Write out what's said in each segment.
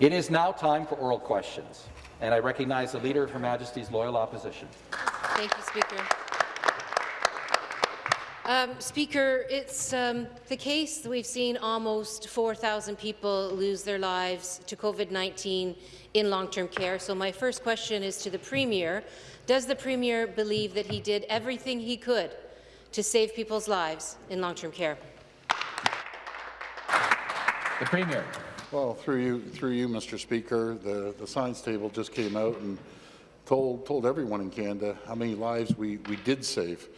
It is now time for oral questions, and I recognize the Leader of Her Majesty's Loyal Opposition. Thank you, Speaker. Um, Speaker, it's um, the case that we've seen almost 4,000 people lose their lives to COVID-19 in long-term care. So my first question is to the Premier. Does the Premier believe that he did everything he could to save people's lives in long-term care? The Premier. Well, through you, through you, Mr. Speaker, the, the science table just came out and told, told everyone in Canada how many lives we, we did save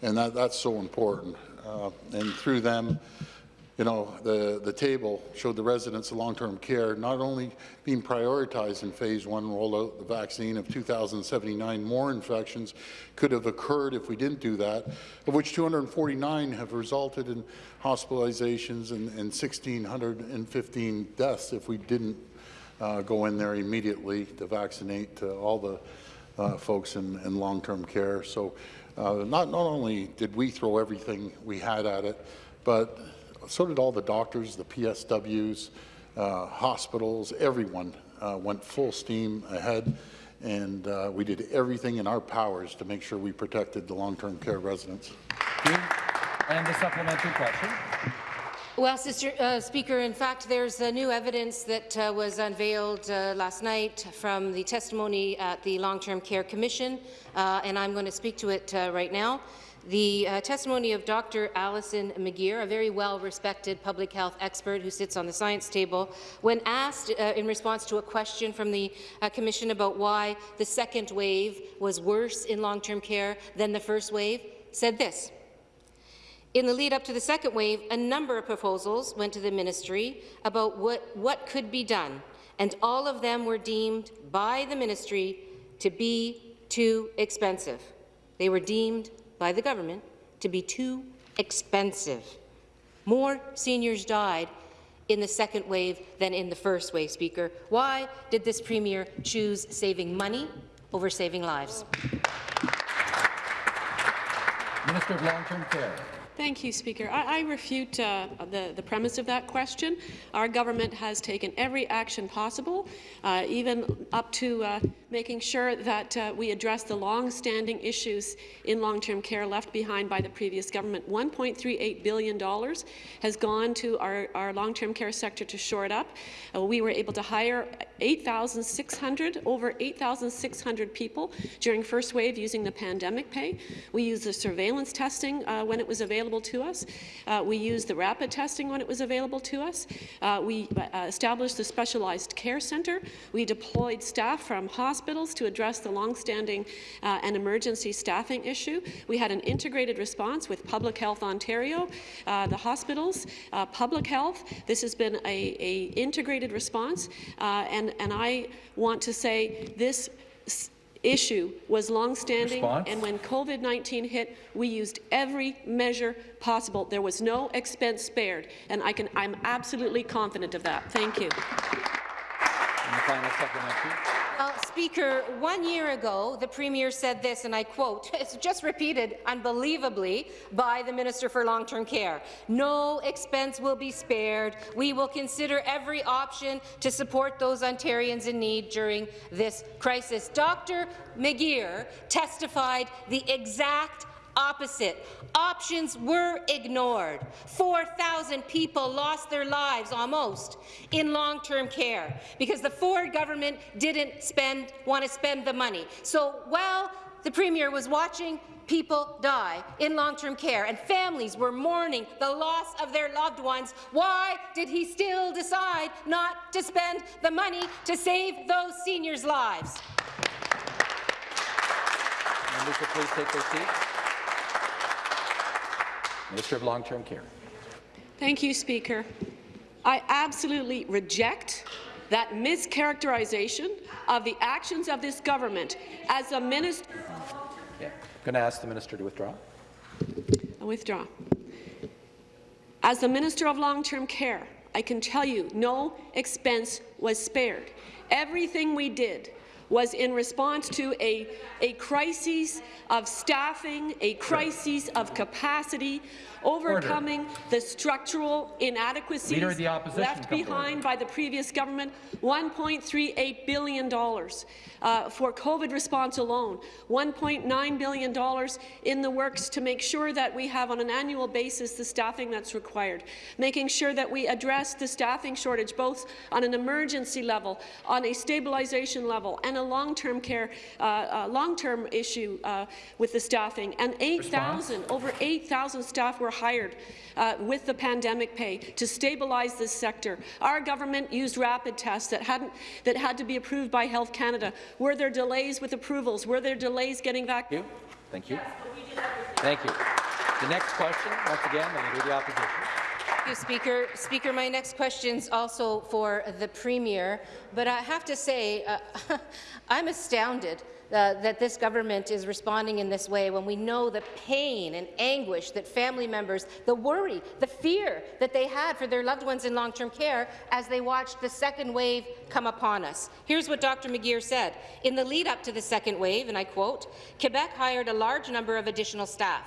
and that, that's so important. Uh, and through them, you know, the, the table showed the residents of long-term care not only being prioritized in phase one rollout the vaccine of 2,079 more infections could have occurred if we didn't do that, of which 249 have resulted in hospitalizations and, and 1,615 deaths if we didn't uh, go in there immediately to vaccinate uh, all the uh, folks in, in long-term care. So uh, not, not only did we throw everything we had at it, but so did all the doctors, the PSWs, uh, hospitals, everyone uh, went full steam ahead, and uh, we did everything in our powers to make sure we protected the long-term care residents. And the supplementary question. Well, Sister, uh, Speaker, in fact, there's uh, new evidence that uh, was unveiled uh, last night from the testimony at the Long-Term Care Commission, uh, and I'm going to speak to it uh, right now. The uh, testimony of Dr. Alison McGeer, a very well-respected public health expert who sits on the science table, when asked uh, in response to a question from the uh, Commission about why the second wave was worse in long-term care than the first wave, said this. In the lead up to the second wave, a number of proposals went to the ministry about what, what could be done, and all of them were deemed by the ministry to be too expensive. They were deemed by the government to be too expensive. More seniors died in the second wave than in the first wave, Speaker. Why did this Premier choose saving money over saving lives? Minister of Long-Term Care. Thank you, Speaker. I, I refute uh, the, the premise of that question. Our government has taken every action possible, uh, even up to uh, making sure that uh, we address the long-standing issues in long-term care left behind by the previous government. $1.38 billion has gone to our, our long-term care sector to shore it up. Uh, we were able to hire 8,600, over 8,600 people during first wave using the pandemic pay. We used the surveillance testing uh, when it was available to us. Uh, we used the rapid testing when it was available to us. Uh, we uh, established the specialized care centre. We deployed staff from hospitals to address the long-standing uh, and emergency staffing issue. We had an integrated response with Public Health Ontario, uh, the hospitals, public health. This has been a, a integrated response, uh, and, and I want to say this issue was long-standing, and when COVID-19 hit, we used every measure possible. There was no expense spared, and I can, I'm absolutely confident of that. Thank you. Speaker, one year ago, the Premier said this, and I quote, it's just repeated unbelievably by the Minister for Long-Term Care. No expense will be spared. We will consider every option to support those Ontarians in need during this crisis. Dr. McGeer testified the exact opposite. Options were ignored. 4,000 people lost their lives almost in long-term care because the Ford government didn't spend, want to spend the money. So while the Premier was watching people die in long-term care and families were mourning the loss of their loved ones, why did he still decide not to spend the money to save those seniors' lives? Members, please take their seats. Minister of Long-Term Care. Thank you, Speaker. I absolutely reject that mischaracterization of the actions of this government as a minister. Yeah. I'm going to ask the minister to withdraw. I withdraw. As the Minister of Long-Term Care, I can tell you no expense was spared. Everything we did was in response to a, a crisis of staffing, a crisis of capacity, overcoming the structural inadequacies the left behind by the previous government, $1.38 billion uh, for COVID response alone, $1.9 billion in the works to make sure that we have on an annual basis the staffing that's required, making sure that we address the staffing shortage both on an emergency level, on a stabilization level, and a long-term care, uh, uh, long-term issue uh, with the staffing. And 8,000, over 8,000 staff were hired uh, with the pandemic pay to stabilize this sector. Our government used rapid tests that hadn't that had to be approved by Health Canada. Were there delays with approvals? Were there delays getting back? Thank you. Thank you. Thank you. The next question, once again, the Leader of the Opposition. Thank you, Speaker. Speaker, my next question is also for the Premier, but I have to say, uh, I'm astounded uh, that this government is responding in this way when we know the pain and anguish that family members, the worry, the fear that they had for their loved ones in long-term care as they watched the second wave come upon us. Here's what Dr. McGeer said. In the lead-up to the second wave, and I quote, Quebec hired a large number of additional staff.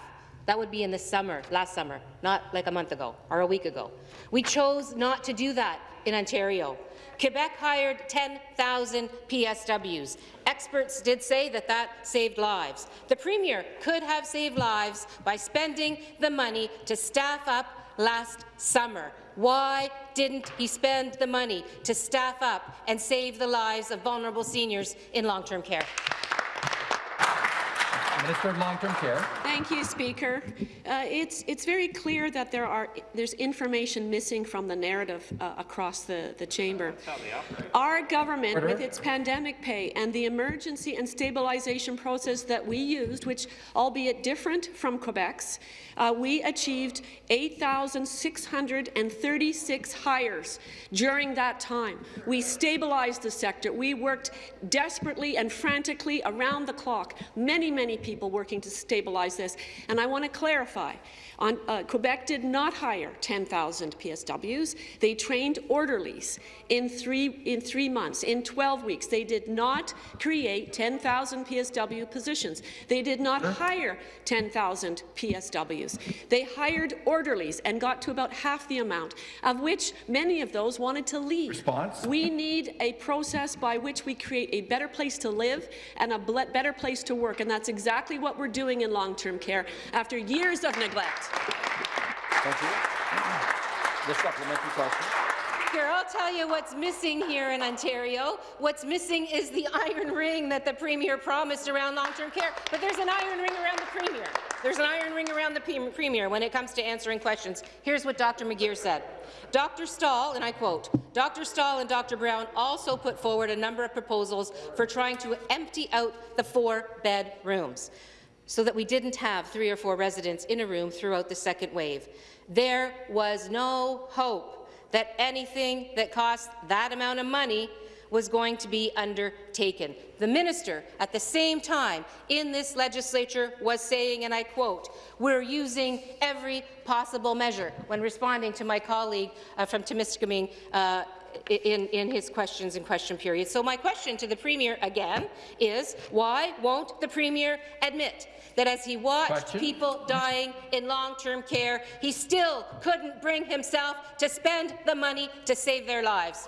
That would be in the summer, last summer, not like a month ago or a week ago. We chose not to do that in Ontario. Quebec hired 10,000 PSWs. Experts did say that that saved lives. The Premier could have saved lives by spending the money to staff up last summer. Why didn't he spend the money to staff up and save the lives of vulnerable seniors in long-term care? Minister of Long-Term Care. Thank you, Speaker. Uh, it's, it's very clear that there are, there's information missing from the narrative uh, across the, the chamber. Our government, Order. with its pandemic pay and the emergency and stabilization process that we used, which albeit different from Quebec's, uh, we achieved 8,636 hires during that time. We stabilized the sector. We worked desperately and frantically around the clock. Many, many people working to stabilize this. And I want to clarify, on, uh, Quebec did not hire 10,000 PSWs. They trained orderlies in three, in three months, in 12 weeks. They did not create 10,000 PSW positions. They did not hire 10,000 PSWs. They hired orderlies and got to about half the amount, of which many of those wanted to leave. Response? We need a process by which we create a better place to live and a better place to work, and that's exactly what we're doing in long-term care after years of neglect. Thank you. The supplementary question. Speaker, I'll tell you what's missing here in Ontario. What's missing is the iron ring that the Premier promised around long-term care. But there's an iron ring around the Premier. There's an iron ring around the Premier when it comes to answering questions. Here's what Dr. McGeer said. Dr. Stall, and I quote, Dr. Stall and Dr. Brown also put forward a number of proposals for trying to empty out the four bedrooms so that we didn't have three or four residents in a room throughout the second wave. There was no hope that anything that cost that amount of money was going to be undertaken. The minister, at the same time in this legislature, was saying, and I quote, we're using every possible measure when responding to my colleague uh, from Temiskaming uh, in, in his questions and question period. So my question to the Premier again is, why won't the Premier admit that as he watched Question. people dying in long-term care, he still couldn't bring himself to spend the money to save their lives?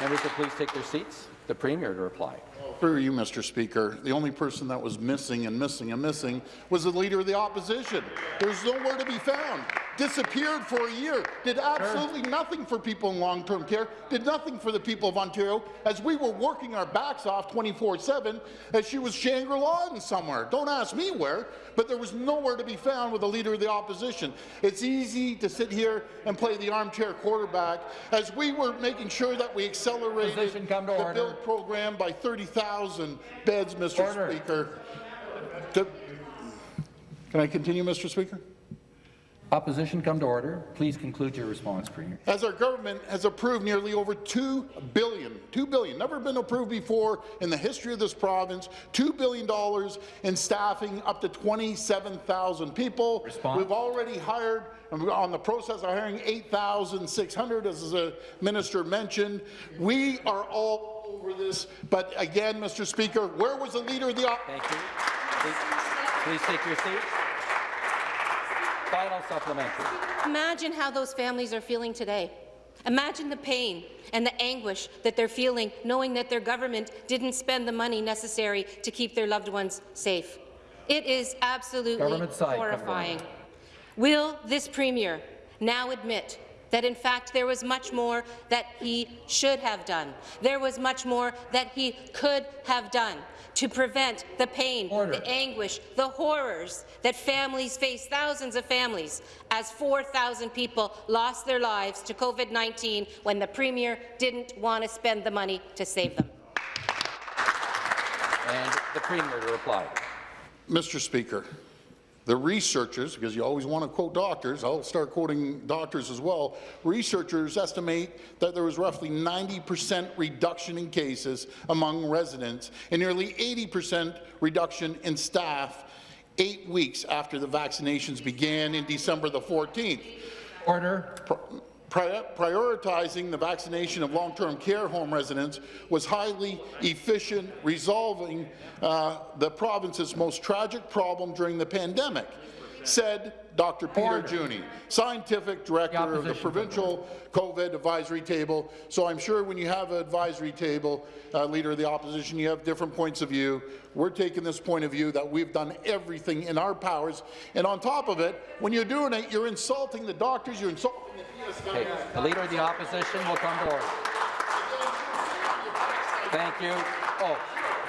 Members will please take their seats. The Premier to reply. Through you, Mr. Speaker, the only person that was missing and missing and missing was the Leader of the Opposition. There's nowhere to be found. Disappeared for a year. Did absolutely nothing for people in long-term care. Did nothing for the people of Ontario as we were working our backs off 24-7 as she was Shangri-La in somewhere. Don't ask me where, but there was nowhere to be found with the Leader of the Opposition. It's easy to sit here and play the armchair quarterback as we were making sure that we accelerated come to the order. build program by 30,000 beds, Mr. Order. Speaker. To- Can I continue, Mr. Speaker? Opposition come to order. Please conclude your response, Premier. As our government has approved nearly over $2 billion, $2 billion, never been approved before in the history of this province, $2 billion in staffing up to 27,000 people. Response. We've already hired, and we're on the process of hiring 8,600, as the minister mentioned. We are all over this, but again, Mr. Speaker, where was the leader of the op- Thank you. Please, please take your seat. Final supplementary. Imagine how those families are feeling today. Imagine the pain and the anguish that they're feeling knowing that their government didn't spend the money necessary to keep their loved ones safe. It is absolutely Government side, come to horrifying. Will this Premier now admit that in fact there was much more that he should have done? There was much more that he could have done to prevent the pain, Order. the anguish, the horrors that families face, thousands of families, as 4,000 people lost their lives to COVID-19 when the Premier didn't want to spend the money to save them. And the Premier to reply. Mr. Speaker, the researchers, because you always want to quote doctors, I'll start quoting doctors as well, researchers estimate that there was roughly 90% reduction in cases among residents and nearly 80% reduction in staff eight weeks after the vaccinations began in December the 14th. Order. Pri- prioritizing the vaccination of long-term care home residents was highly efficient, resolving uh, the province's most tragic problem during the pandemic, said Dr. Peter Order. Juni, scientific director of the provincial COVID advisory table. So I'm sure when you have an advisory table, uh, leader of the opposition, you have different points of view. We're taking this point of view that we've done everything in our powers. And on top of it, when you're doing it, you're insulting the doctors, you're insulting the Okay, the Leader of the Opposition will come to order. Thank you. Oh,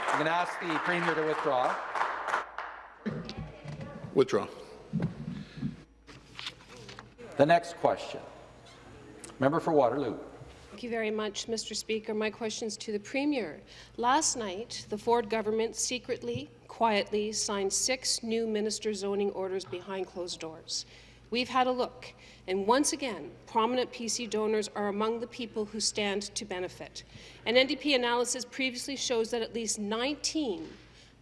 I'm going to ask the Premier to withdraw. Withdraw. The next question. Member for Waterloo. Thank you very much, Mr. Speaker. My question is to the Premier. Last night, the Ford government secretly, quietly signed six new minister zoning orders behind closed doors. We've had a look, and once again, prominent PC donors are among the people who stand to benefit. An NDP analysis previously shows that at least 19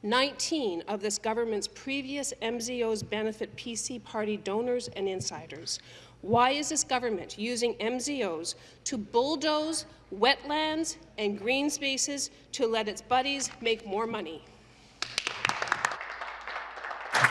19 of this government's previous MZOs benefit PC party donors and insiders. Why is this government using MZOs to bulldoze wetlands and green spaces to let its buddies make more money?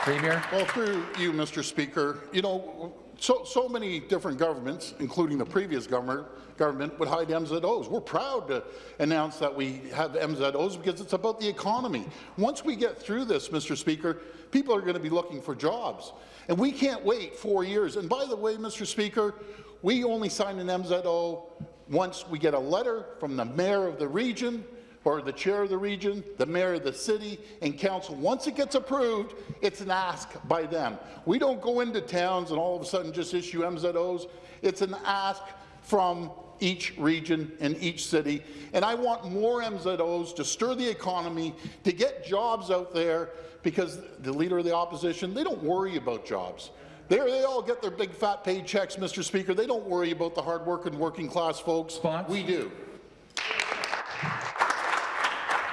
Premier. Well, through you, Mr. Speaker, you know, so, so many different governments, including the previous government, government would hide MZOs. We're proud to announce that we have MZOs because it's about the economy. Once we get through this, Mr. Speaker, people are going to be looking for jobs. And we can't wait four years. And by the way, Mr. Speaker, we only sign an MZO once we get a letter from the mayor of the region or the chair of the region, the mayor of the city, and council. Once it gets approved, it's an ask by them. We don't go into towns and all of a sudden just issue MZOs. It's an ask from each region and each city. And I want more MZOs to stir the economy, to get jobs out there, because the leader of the opposition, they don't worry about jobs. They're, they all get their big fat paychecks, Mr. Speaker. They don't worry about the hard-working working class folks. Response? We do.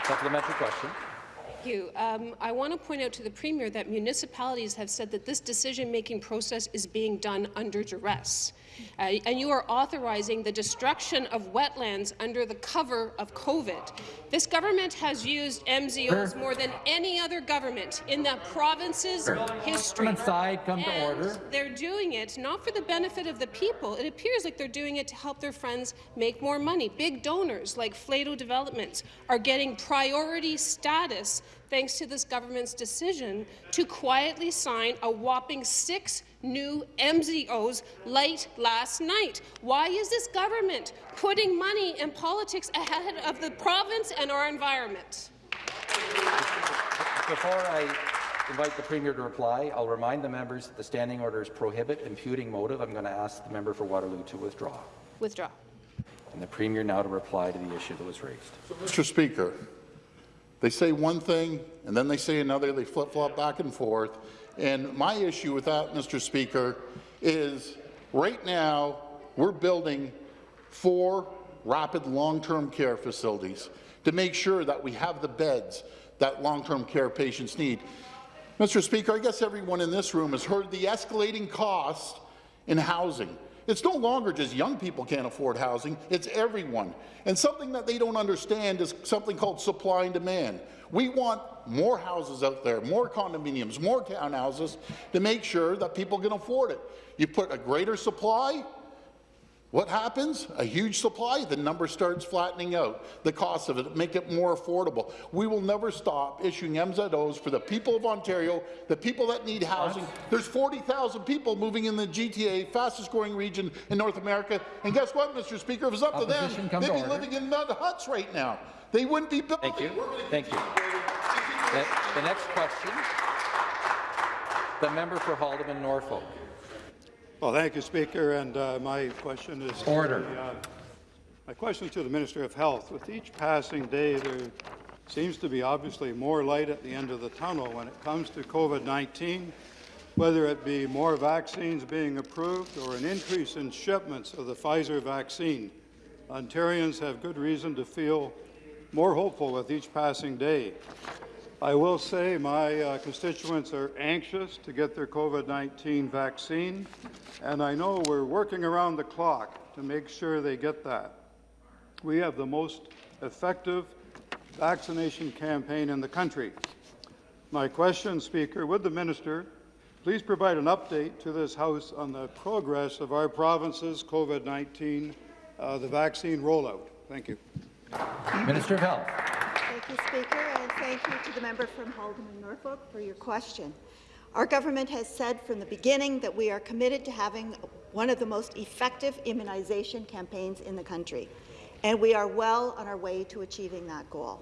Supplementary question. Thank you. Um, I want to point out to the Premier that municipalities have said that this decision-making process is being done under duress. Uh, and you are authorizing the destruction of wetlands under the cover of COVID. This government has used MZOs more than any other government in the province's history. Government side, come to order. They're doing it not for the benefit of the people. It appears like they're doing it to help their friends make more money. Big donors like Flato Developments are getting priority status thanks to this government's decision to quietly sign a whopping six new MZOs late last night. Why is this government putting money and politics ahead of the province and our environment? Before I invite the Premier to reply, I'll remind the members that the standing orders prohibit imputing motive. I'm going to ask the member for Waterloo to withdraw. Withdraw. And the Premier now to reply to the issue that was raised. Mr. Speaker, they say one thing, and then they say another, they flip-flop back and forth, And my issue with that, Mr. Speaker, is right now we're building four rapid long-term care facilities to make sure that we have the beds that long-term care patients need. Mr. Speaker, I guess everyone in this room has heard the escalating cost in housing. It's no longer just young people can't afford housing, it's everyone. And something that they don't understand is something called supply and demand. We want more houses out there, more condominiums, more townhouses to make sure that people can afford it. You put a greater supply, what happens? A huge supply, the number starts flattening out. The cost of it, make it more affordable. We will never stop issuing MZOs for the people of Ontario, the people that need housing. There's 40,000 people moving in the GTA, fastest growing region in North America. And guess what, Mr. Speaker? If it was up to them, Opposition they'd be order. living in mud huts right now. They wouldn't be building. Thank you. Thank you. The, the next question, the member for Haldimand Norfolk. Well, thank you, Speaker, and uh, my question is... to Order. the, uh, My question to the Minister of Health. With each passing day, there seems to be obviously more light at the end of the tunnel when it comes to COVID-19, whether it be more vaccines being approved or an increase in shipments of the Pfizer vaccine. Ontarians have good reason to feel more hopeful with each passing day. I will say my uh, constituents are anxious to get their COVID-19 vaccine, and I know we're working around the clock to make sure they get that. We have the most effective vaccination campaign in the country. My question, Speaker, would the minister please provide an update to this House on the progress of our province's COVID-19, uh, the vaccine rollout? Thank you. Minister of Health. Thank you, Speaker, and thank you to the member from Haldimand Norfolk for your question. Our government has said from the beginning that we are committed to having one of the most effective immunization campaigns in the country, and we are well on our way to achieving that goal.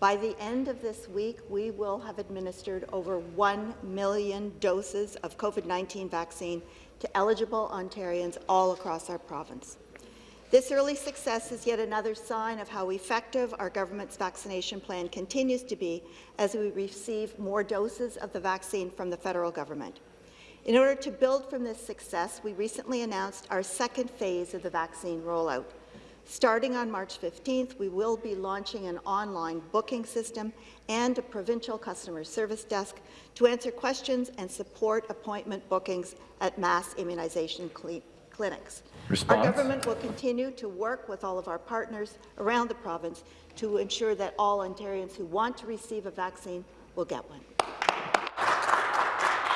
By the end of this week, we will have administered over 1 million doses of COVID-19 vaccine to eligible Ontarians all across our province. This early success is yet another sign of how effective our government's vaccination plan continues to be as we receive more doses of the vaccine from the federal government. In order to build from this success, we recently announced our second phase of the vaccine rollout. Starting on March 15th, we will be launching an online booking system and a provincial customer service desk to answer questions and support appointment bookings at mass immunization cli- clinics. Response? Our government will continue to work with all of our partners around the province to ensure that all Ontarians who want to receive a vaccine will get one.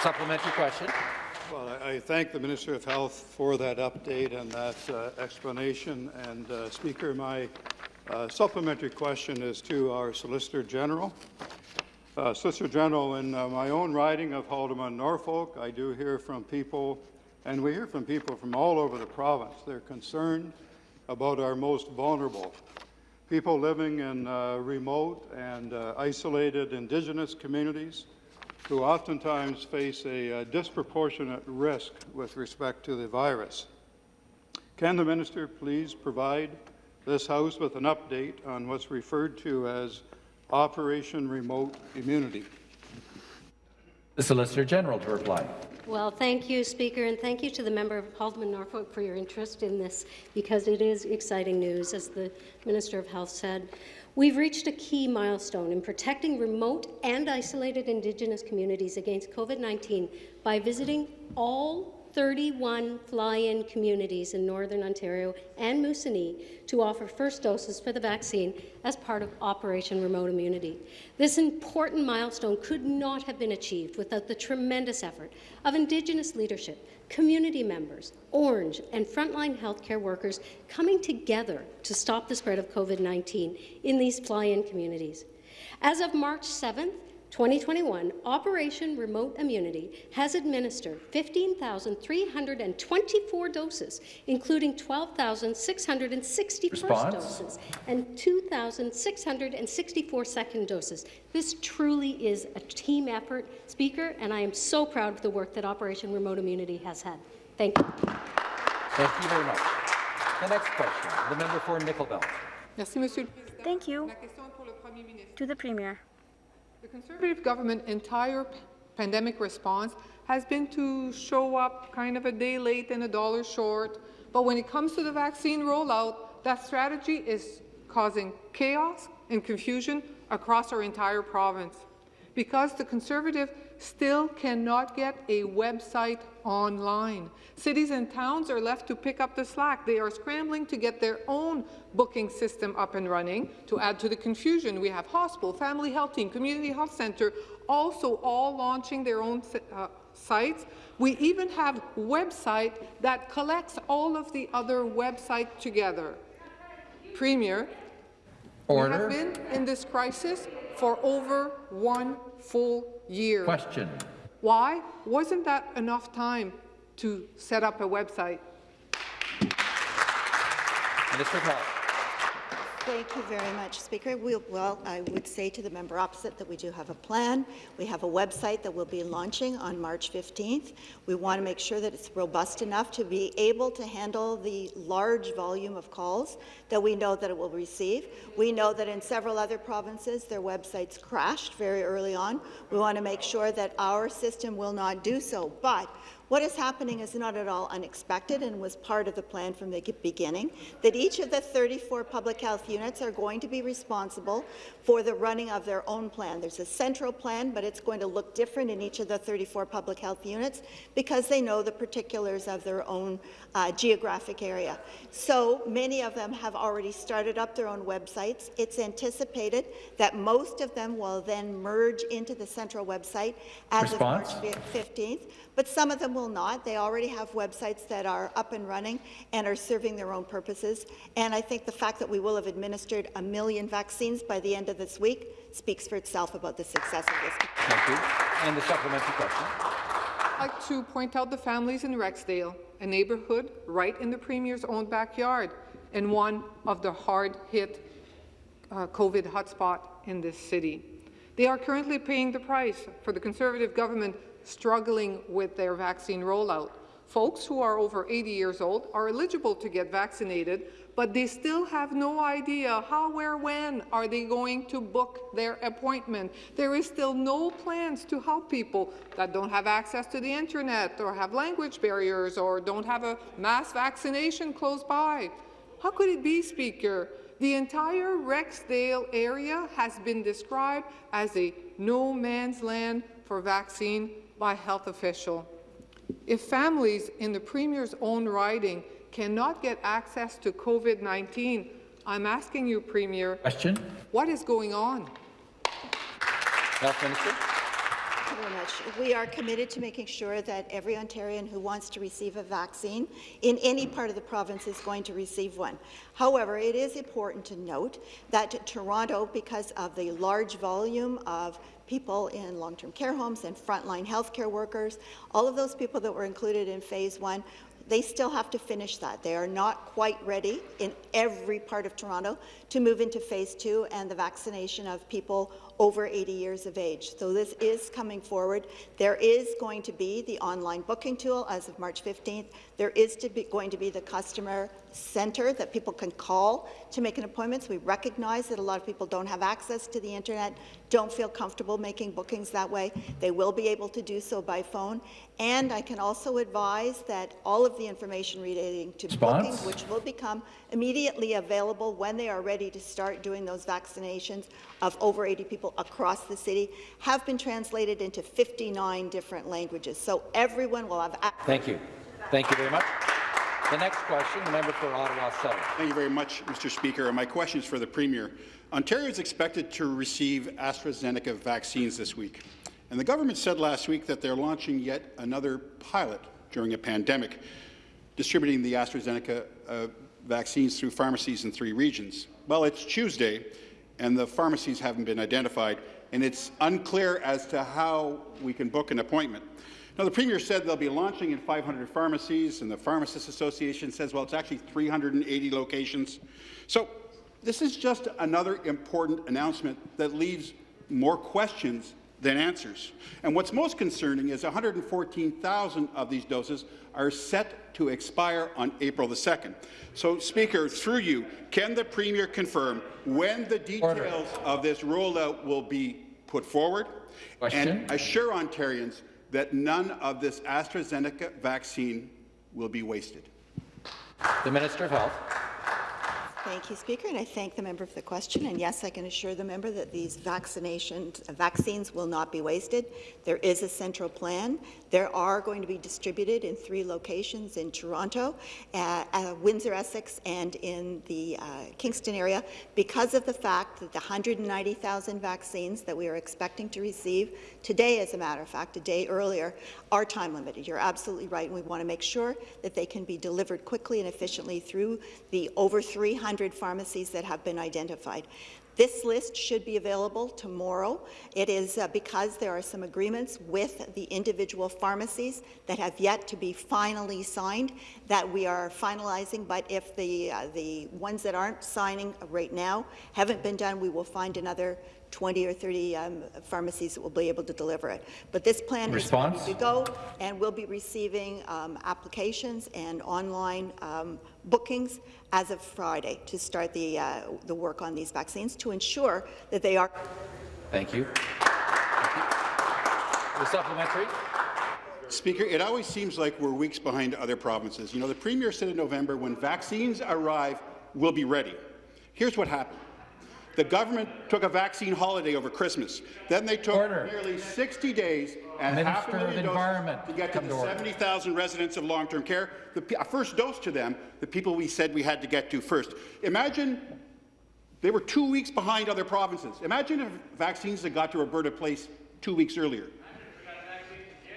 Supplementary question. Well, I I thank the Minister of Health for that update and that uh, explanation. And, uh, Speaker, my uh, supplementary question is to our Solicitor General. Uh, Solicitor General, in uh, my own riding of Haldimand, Norfolk, I do hear from people, and we hear from people from all over the province. They're concerned about our most vulnerable, people living in uh, remote and uh, isolated Indigenous communities, who oftentimes face a uh, disproportionate risk with respect to the virus. Can the minister please provide this House with an update on what's referred to as Operation Remote Immunity? The Solicitor General to reply. Well, thank you, Speaker, and thank you to the member of Haldimand Norfolk for your interest in this, because it is exciting news, as the Minister of Health said. We've reached a key milestone in protecting remote and isolated Indigenous communities against COVID-19 by visiting all 31 fly-in communities in Northern Ontario and Moosonee to offer first doses for the vaccine as part of Operation Remote Immunity. This important milestone could not have been achieved without the tremendous effort of Indigenous leadership, community members, Ornge, and frontline healthcare workers coming together to stop the spread of COVID-19 in these fly-in communities. As of March 7th, 2021, Operation Remote Immunity has administered 15,324 doses, including 12,660 first doses and 2,664 second doses. This truly is a team effort, Speaker, and I am so proud of the work that Operation Remote Immunity has had. Thank you. Thank you very much. The next question, the member for Nickel Belt. Merci, Monsieur. Thank you. La question est pour le Premier ministre. To the Premier. The Conservative government entire pandemic response has been to show up kind of a day late and a dollar short. But when it comes to the vaccine rollout, that strategy is causing chaos and confusion across our entire province. Because the Conservative still cannot get a website online. Cities and towns are left to pick up the slack. They are scrambling to get their own booking system up and running. To add to the confusion, we have hospital, family health team, community health centre, also all launching their own uh, sites. We even have website that collects all of the other websites together. Premier, Order. we have been in this crisis for over one full year. Question. Why wasn't that enough time to set up a website? Minister Health. Thank you very much, Speaker. We, well, I would say to the member opposite that we do have a plan. We have a website that we'll be launching on March 15th. We want to make sure that it's robust enough to be able to handle the large volume of calls that we know that it will receive. We know that in several other provinces, their websites crashed very early on. We want to make sure that our system will not do so. But what is happening is not at all unexpected and was part of the plan from the beginning, that each of the 34 public health units are going to be responsible for the running of their own plan. There's a central plan, but it's going to look different in each of the 34 public health units because they know the particulars of their own uh, geographic area. So many of them have already started up their own websites. It's anticipated that most of them will then merge into the central website as Response? of March 15th, but some of them will not. They already have websites that are up and running and are serving their own purposes. And I think the fact that we will have administered a million vaccines by the end of this week speaks for itself about the success of this. Thank you. And the supplementary question. I'd like to point out the families in Rexdale, a neighbourhood right in the Premier's own backyard, and one of the hard-hit uh, COVID hotspot in this city. They are currently paying the price for the Conservative government struggling with their vaccine rollout. Folks who are over 80 years old are eligible to get vaccinated, but they still have no idea how, where, when are they going to book their appointment. There is still no plans to help people that don't have access to the internet or have language barriers or don't have a mass vaccination close by. How could it be, Speaker? The entire Rexdale area has been described as a no man's land for vaccine by health official. If families in the Premier's own riding cannot get access to COVID-19, I'm asking you, Premier, Question. what is going on? Health Minister. Thank you very much. We are committed to making sure that every Ontarian who wants to receive a vaccine in any part of the province is going to receive one. However, it is important to note that Toronto, because of the large volume of people in long-term care homes and frontline healthcare workers, all of those people that were included in phase one, they still have to finish that. They are not quite ready in every part of Toronto to move into phase two and the vaccination of people over 80 years of age. So this is coming forward. There is going to be the online booking tool as of March 15th. There is to be going to be the customer center that people can call to make an appointment. So we recognize that a lot of people don't have access to the internet, don't feel comfortable making bookings that way. They will be able to do so by phone. And I can also advise that all of the information relating to Response? bookings, which will become immediately available when they are ready to start doing those vaccinations of over 80 people across the city, have been translated into 59 different languages. So everyone will have access. Thank you. Thank you very much. The next question, the member for Ottawa South. Thank you very much, Mr. Speaker. My question is for the Premier. Ontario is expected to receive AstraZeneca vaccines this week. And the government said last week that they're launching yet another pilot during a pandemic, distributing the AstraZeneca uh, vaccines through pharmacies in three regions. Well, it's Tuesday, and the pharmacies haven't been identified, and it's unclear as to how we can book an appointment. Now, the Premier said they'll be launching in 500 pharmacies, and the Pharmacists Association says, well, it's actually 380 locations. So this is just another important announcement that leaves more questions than answers. And what's most concerning is 114,000 of these doses are set to expire on April the 2nd. So, Speaker, through you, can the Premier confirm when the details Order. of this rollout will be put forward? Question. and assure Ontarians that none of this AstraZeneca vaccine will be wasted? The Minister of Health. Thank you, Speaker, and I thank the member for the question. And yes, I can assure the member that these vaccinations, vaccines will not be wasted. There is a central plan. There are going to be distributed in three locations in Toronto, uh, uh, Windsor, Essex, and in the uh, Kingston area because of the fact that the 190,000 vaccines that we are expecting to receive today, as a matter of fact, a day earlier, are time limited. You're absolutely right, and we want to make sure that they can be delivered quickly and efficiently through the over 300 pharmacies that have been identified. This list should be available tomorrow. It is uh, because there are some agreements with the individual pharmacies that have yet to be finally signed that we are finalizing, but if the, uh, the ones that aren't signing right now haven't been done, we will find another 20 or 30 um, pharmacies that will be able to deliver it. But this plan Response? is ready to go, and we'll be receiving um, applications and online um, bookings as of Friday to start the, uh, the work on these vaccines to ensure that they are Thank you. Thank you. The supplementary. Speaker, it always seems like we're weeks behind other provinces. You know, the Premier said in November, when vaccines arrive, we'll be ready. Here's what happened. The government took a vaccine holiday over Christmas. Then they took Order. nearly 60 days and half a Minister million doses to get to the 70,000 residents of long-term care. The first dose to them, the people we said we had to get to first. Imagine they were two weeks behind other provinces. Imagine if vaccines had got to Alberta Place two weeks earlier.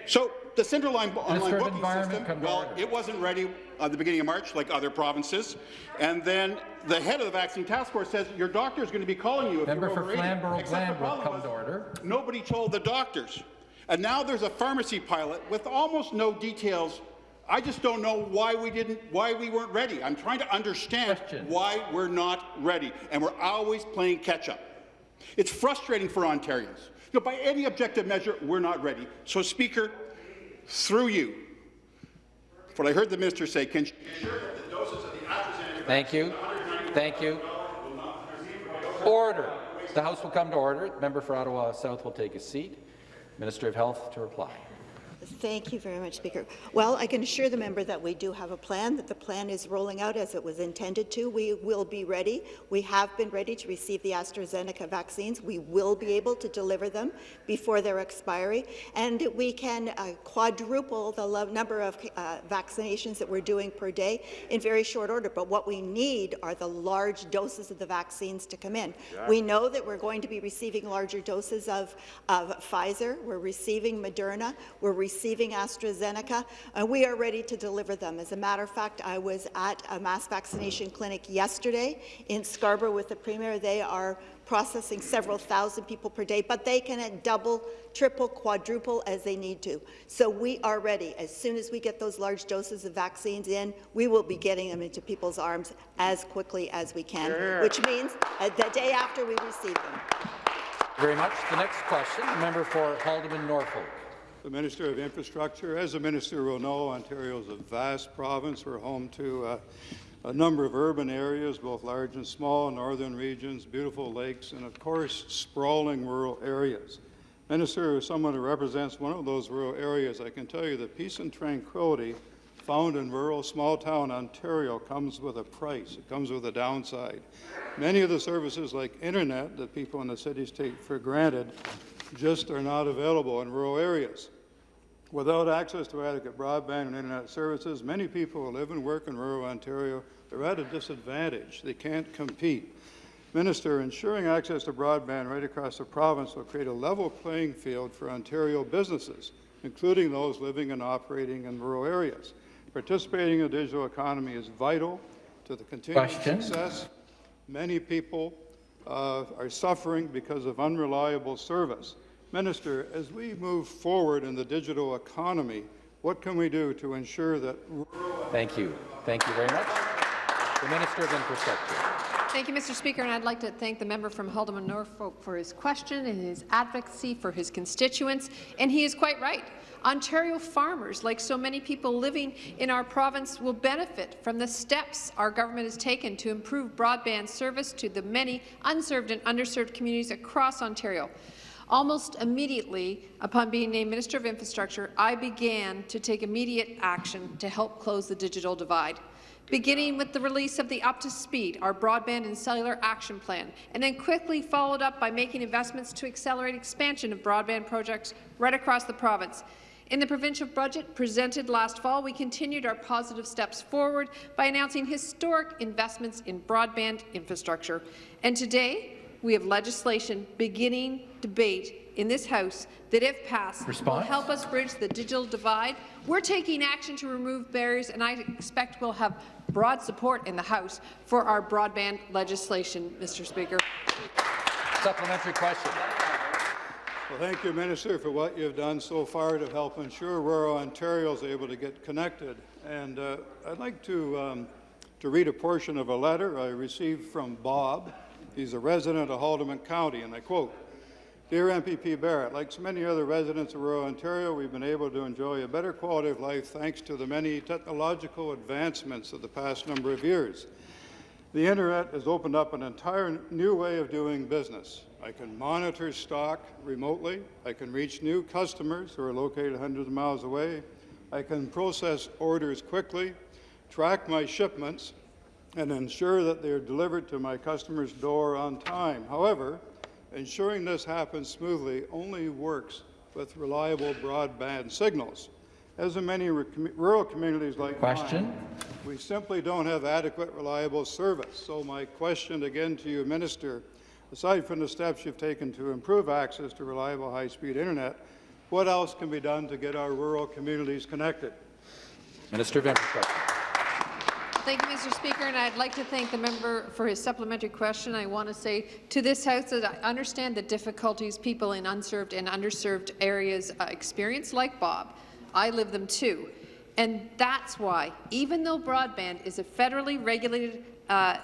So the central line online booking system, well, it wasn't ready at the beginning of March like other provinces. And then the head of the vaccine task force says your doctor is going to be calling you if Member you're for over 80. Flamborough Glanbrook, problem to order. Nobody told the doctors. And now there's a pharmacy pilot with almost no details. I just don't know why we didn't, why we weren't ready. I'm trying to understand Question. why we're not ready, and we're always playing catch-up. It's frustrating for Ontarians. You know, by any objective measure, we're not ready. So, Speaker, through you, what I heard the minister say, can you ensure that the doses of the AstraZeneca Thank you. Thank you. Order. The House will come to order. Member for Ottawa South will take a seat. Minister of Health to reply. Thank you very much, Speaker. Well, I can assure the member that we do have a plan, that the plan is rolling out as it was intended to. We will be ready. We have been ready to receive the AstraZeneca vaccines. We will be able to deliver them before their expiry, and we can uh, quadruple the number of uh, vaccinations that we're doing per day in very short order. But what we need are the large doses of the vaccines to come in. We know that we're going to be receiving larger doses of, of Pfizer. We're receiving Moderna. We're receiving AstraZeneca, and we are ready to deliver them. As a matter of fact, I was at a mass vaccination clinic yesterday in Scarborough with the Premier. They are processing several thousand people per day, but they can double, triple, quadruple as they need to. So we are ready. As soon as we get those large doses of vaccines in, we will be getting them into people's arms as quickly as we can, which means uh, the day after we receive them. Very much. The next question, the member for Haldimand Norfolk. The Minister of Infrastructure, as the minister will know, Ontario is a vast province. We're home to uh, a number of urban areas, both large and small, northern regions, beautiful lakes, and of course, sprawling rural areas. Minister, as someone who represents one of those rural areas, I can tell you that peace and tranquility found in rural small-town Ontario comes with a price. It comes with a downside. Many of the services like internet that people in the cities take for granted just are not available in rural areas. Without access to adequate broadband and internet services, many people who live and work in rural Ontario are at a disadvantage. They can't compete. Minister, ensuring access to broadband right across the province will create a level playing field for Ontario businesses, including those living and operating in rural areas. Participating in the digital economy is vital to the continued Question. success. Many people uh, are suffering because of unreliable service. Minister, as we move forward in the digital economy, what can we do to ensure that Thank you. Thank you very much. The Minister of Infrastructure. Thank you, Mr. Speaker, and I'd like to thank the member from Haldimand Norfolk for his question and his advocacy for his constituents. And he is quite right. Ontario farmers, like so many people living in our province, will benefit from the steps our government has taken to improve broadband service to the many unserved and underserved communities across Ontario. Almost immediately upon being named Minister of Infrastructure, I began to take immediate action to help close the digital divide beginning with the release of the Up to Speed, our broadband and cellular action plan, and then quickly followed up by making investments to accelerate expansion of broadband projects right across the province. In the provincial budget presented last fall, we continued our positive steps forward by announcing historic investments in broadband infrastructure. And today, we have legislation beginning debate in this House that, if passed, Response? will help us bridge the digital divide. We're taking action to remove barriers, and I expect we'll have broad support in the House for our broadband legislation, Mr. Speaker. Supplementary question. Well, thank you, Minister, for what you've done so far to help ensure rural Ontario is able to get connected. And uh, I'd like to, um, to read a portion of a letter I received from Bob. He's a resident of Haldimand County, and I quote, Dear MPP Barrett, like so many other residents of rural Ontario, we've been able to enjoy a better quality of life thanks to the many technological advancements of the past number of years. The Internet has opened up an entire new way of doing business. I can monitor stock remotely. I can reach new customers who are located hundreds of miles away. I can process orders quickly, track my shipments, and ensure that they are delivered to my customer's door on time. However, ensuring this happens smoothly only works with reliable broadband signals. As in many rural communities like Question. mine, we simply don't have adequate, reliable service. So my question again to you, Minister, aside from the steps you've taken to improve access to reliable high-speed internet, what else can be done to get our rural communities connected? Minister of Infrastructure. Thank you, Mr. Speaker, and I'd like to thank the member for his supplementary question. I want to say to this House that I understand the difficulties people in unserved and underserved areas uh, experience, like Bob. I live them too. And that's why, even though broadband is a federally regulated uh,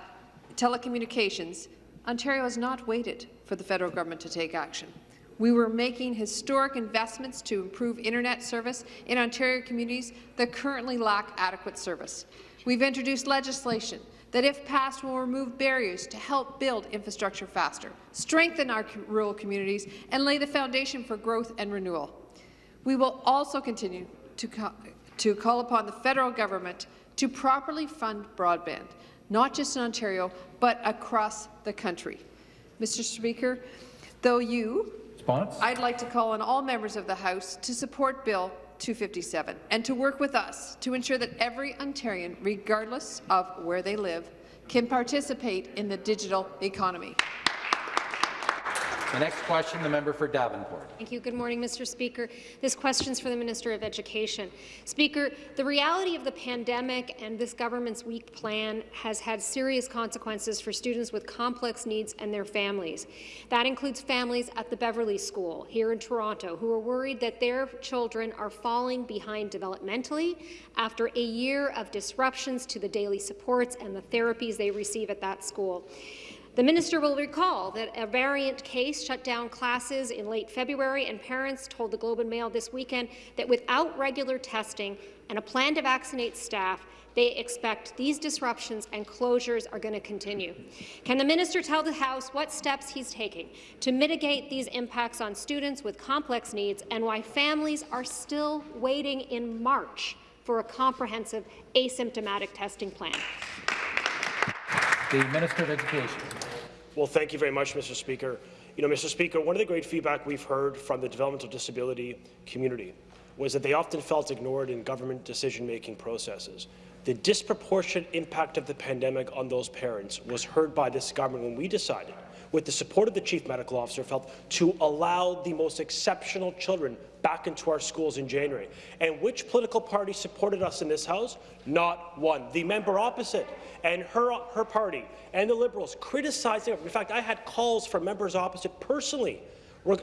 telecommunications, Ontario has not waited for the federal government to take action. We were making historic investments to improve internet service in Ontario communities that currently lack adequate service. We've introduced legislation that, if passed, will remove barriers to help build infrastructure faster, strengthen our rural communities, and lay the foundation for growth and renewal. We will also continue to, ca to call upon the federal government to properly fund broadband, not just in Ontario, but across the country. Mr. Speaker, though you, Response? I'd like to call on all members of the House to support Bill 257 and to work with us to ensure that every Ontarian, regardless of where they live, can participate in the digital economy. The next question, the member for Davenport. Thank you. Good morning, Mr. Speaker. This question is for the Minister of Education. Speaker, the reality of the pandemic and this government's weak plan has had serious consequences for students with complex needs and their families. That includes families at the Beverley School here in Toronto who are worried that their children are falling behind developmentally after a year of disruptions to the daily supports and the therapies they receive at that school. The minister will recall that a variant case shut down classes in late February, and parents told the Globe and Mail this weekend that without regular testing and a plan to vaccinate staff, they expect these disruptions and closures are going to continue. Can the minister tell the House what steps he's taking to mitigate these impacts on students with complex needs and why families are still waiting in March for a comprehensive asymptomatic testing plan? The Minister of Education. Well, thank you very much, Mr. Speaker. You know, Mr. Speaker, one of the great feedback we've heard from the developmental disability community was that they often felt ignored in government decision-making processes. The disproportionate impact of the pandemic on those parents was heard by this government when we decided, with the support of the Chief Medical Officer, felt to allow the most exceptional children back into our schools in January. And which political party supported us in this House? Not one. The member opposite and her, her party and the Liberals criticizing it. In fact, I had calls from members opposite personally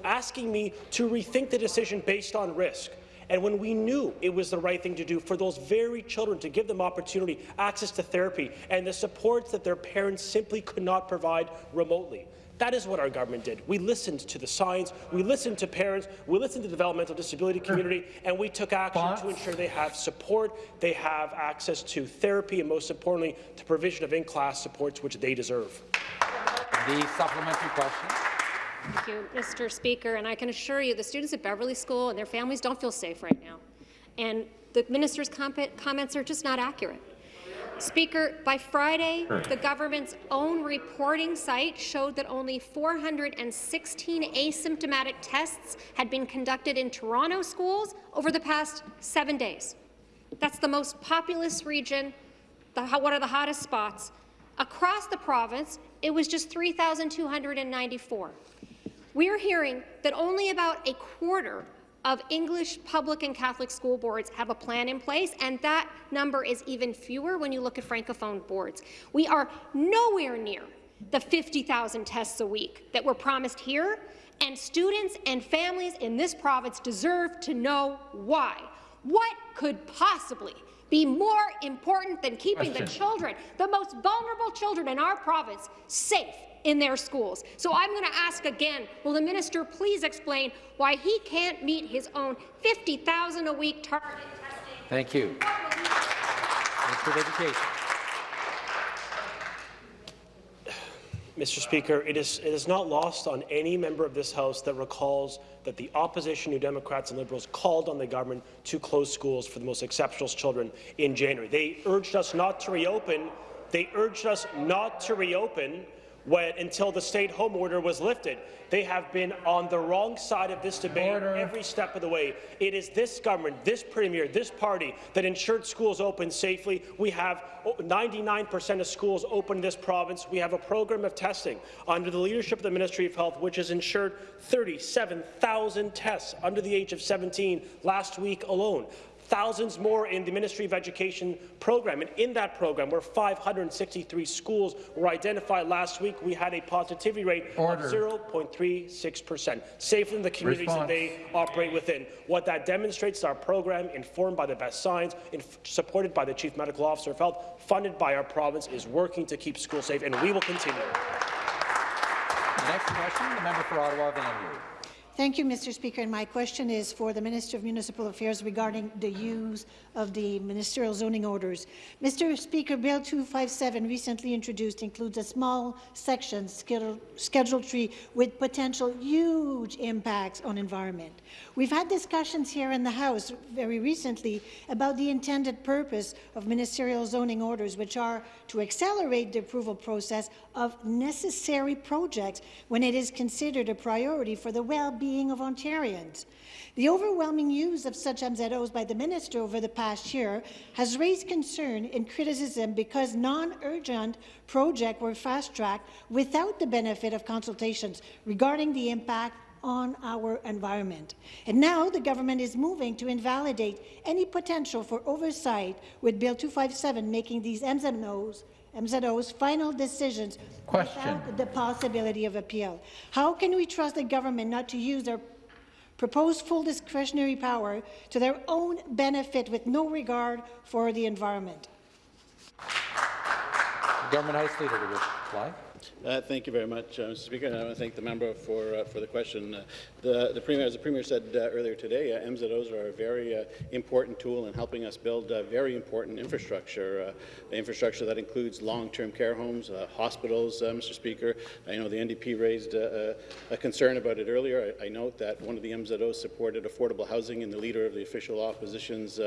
asking me to rethink the decision based on risk. And when we knew it was the right thing to do for those very children to give them opportunity, access to therapy, and the supports that their parents simply could not provide remotely. That is what our government did. We listened to the science, we listened to parents, we listened to the developmental disability community, and we took action to ensure they have support, they have access to therapy, and most importantly, the provision of in-class supports which they deserve. The supplementary question. Thank you, Mr. Speaker. And I can assure you the students at Beverley School and their families don't feel safe right now. And the minister's comments are just not accurate. Speaker, by Friday, the government's own reporting site showed that only 416 asymptomatic tests had been conducted in Toronto schools over the past seven days. That's the most populous region, the, one of the hottest spots. Across the province, it was just 3,294. We're hearing that only about a quarter of English public and Catholic school boards have a plan in place, and that number is even fewer when you look at Francophone boards. We are nowhere near the 50,000 tests a week that were promised here, and students and families in this province deserve to know why. What could possibly be more important than keeping Question. the children, the most vulnerable children in our province, safe in their schools. So I'm going to ask again, will the minister please explain why he can't meet his own 50,000 a week target testing? Thank you. Minister of Education. Mr. Speaker, it is, it is not lost on any member of this House that recalls that the opposition, New Democrats and Liberals, called on the government to close schools for the most exceptional children in January. They urged us not to reopen. They urged us not to reopen when, until the stay-at-home order was lifted. They have been on the wrong side of this debate order. every step of the way. It is this government, this premier, this party that ensured schools open safely. We have 99% of schools open in this province. We have a program of testing under the leadership of the Ministry of Health, which has ensured 37,000 tests under the age of 17 last week alone thousands more in the Ministry of Education program. And in that program, where 563 schools were identified last week, we had a positivity rate Order. of 0.36 percent, safer in the communities Response. that they operate within. What that demonstrates is our program, informed by the best science, supported by the Chief Medical Officer of Health, funded by our province, is working to keep schools safe, and we will continue. The next question, the member for Ottawa, Vanier. Thank you, Mr. Speaker. And my question is for the Minister of Municipal Affairs regarding the use of the ministerial zoning orders. Mr. Speaker, Bill 257 recently introduced includes a small section, Schedule, schedule tree, with potential huge impacts on environment. We've had discussions here in the House very recently about the intended purpose of ministerial zoning orders, which are to accelerate the approval process of necessary projects when it is considered a priority for the well-being of Ontarians. The overwhelming use of such MZOs by the minister over the past year has raised concern and criticism because non-urgent projects were fast-tracked without the benefit of consultations regarding the impact on our environment. And now the government is moving to invalidate any potential for oversight with Bill 257 making these MZOs MZO's final decisions Question. without the possibility of appeal. How can we trust the government not to use their proposed full discretionary power to their own benefit with no regard for the environment? Government House Leader to reply. Uh, thank you very much, uh, Mr. Speaker. And I want to thank the member for uh, for the question. Uh, the, the Premier, as the Premier said uh, earlier today, uh, MZOs are a very important tool in helping us build very important infrastructure, infrastructure that includes long-term care homes, hospitals, Mr. Speaker. I know the NDP raised a concern about it earlier. I, I, note that one of the MZOs supported affordable housing and the leader of the official opposition's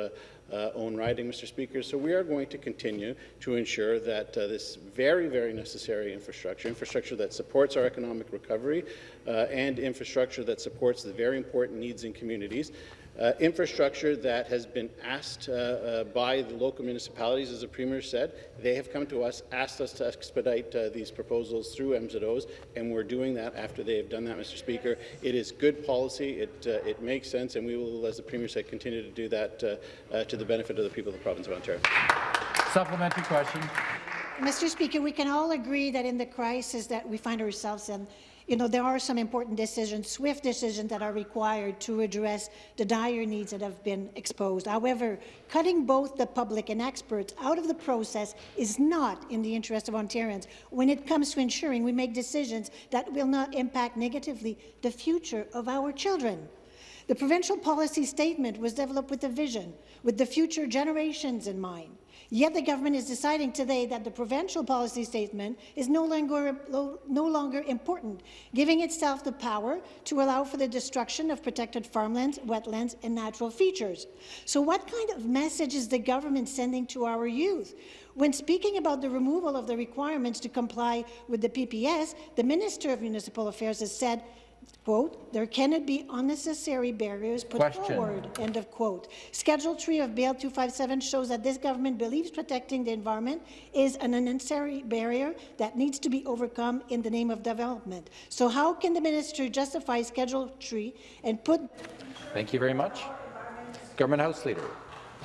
own riding, Mr. Speaker. So we are going to continue to ensure that this very, very necessary infrastructure infrastructure, that supports our economic recovery, uh, and infrastructure that supports the very important needs in communities. Uh, infrastructure that has been asked uh, uh, by the local municipalities, as the Premier said. They have come to us, asked us to expedite uh, these proposals through MZOs, and we're doing that after they have done that, Mr. Speaker. It is good policy, it, uh, it makes sense, and we will, as the Premier said, continue to do that uh, to the benefit of the people of the province of Ontario. Supplementary question. Mr. Speaker, we can all agree that in the crisis that we find ourselves in, you know, there are some important decisions, swift decisions that are required to address the dire needs that have been exposed. However, cutting both the public and experts out of the process is not in the interest of Ontarians when it comes to ensuring we make decisions that will not impact negatively the future of our children. The provincial policy statement was developed with a vision, with the future generations in mind. Yet the government is deciding today that the provincial policy statement is no longer, no longer important, giving itself the power to allow for the destruction of protected farmlands, wetlands and natural features. So what kind of message is the government sending to our youth? When speaking about the removal of the requirements to comply with the PPS, the Minister of Municipal Affairs has said quote, there cannot be unnecessary barriers put Question. forward, end of quote. Schedule 3 of Bill 257 shows that this government believes protecting the environment is an unnecessary barrier that needs to be overcome in the name of development. So how can the minister justify Schedule 3 and put... Thank you very much. Government House Leader.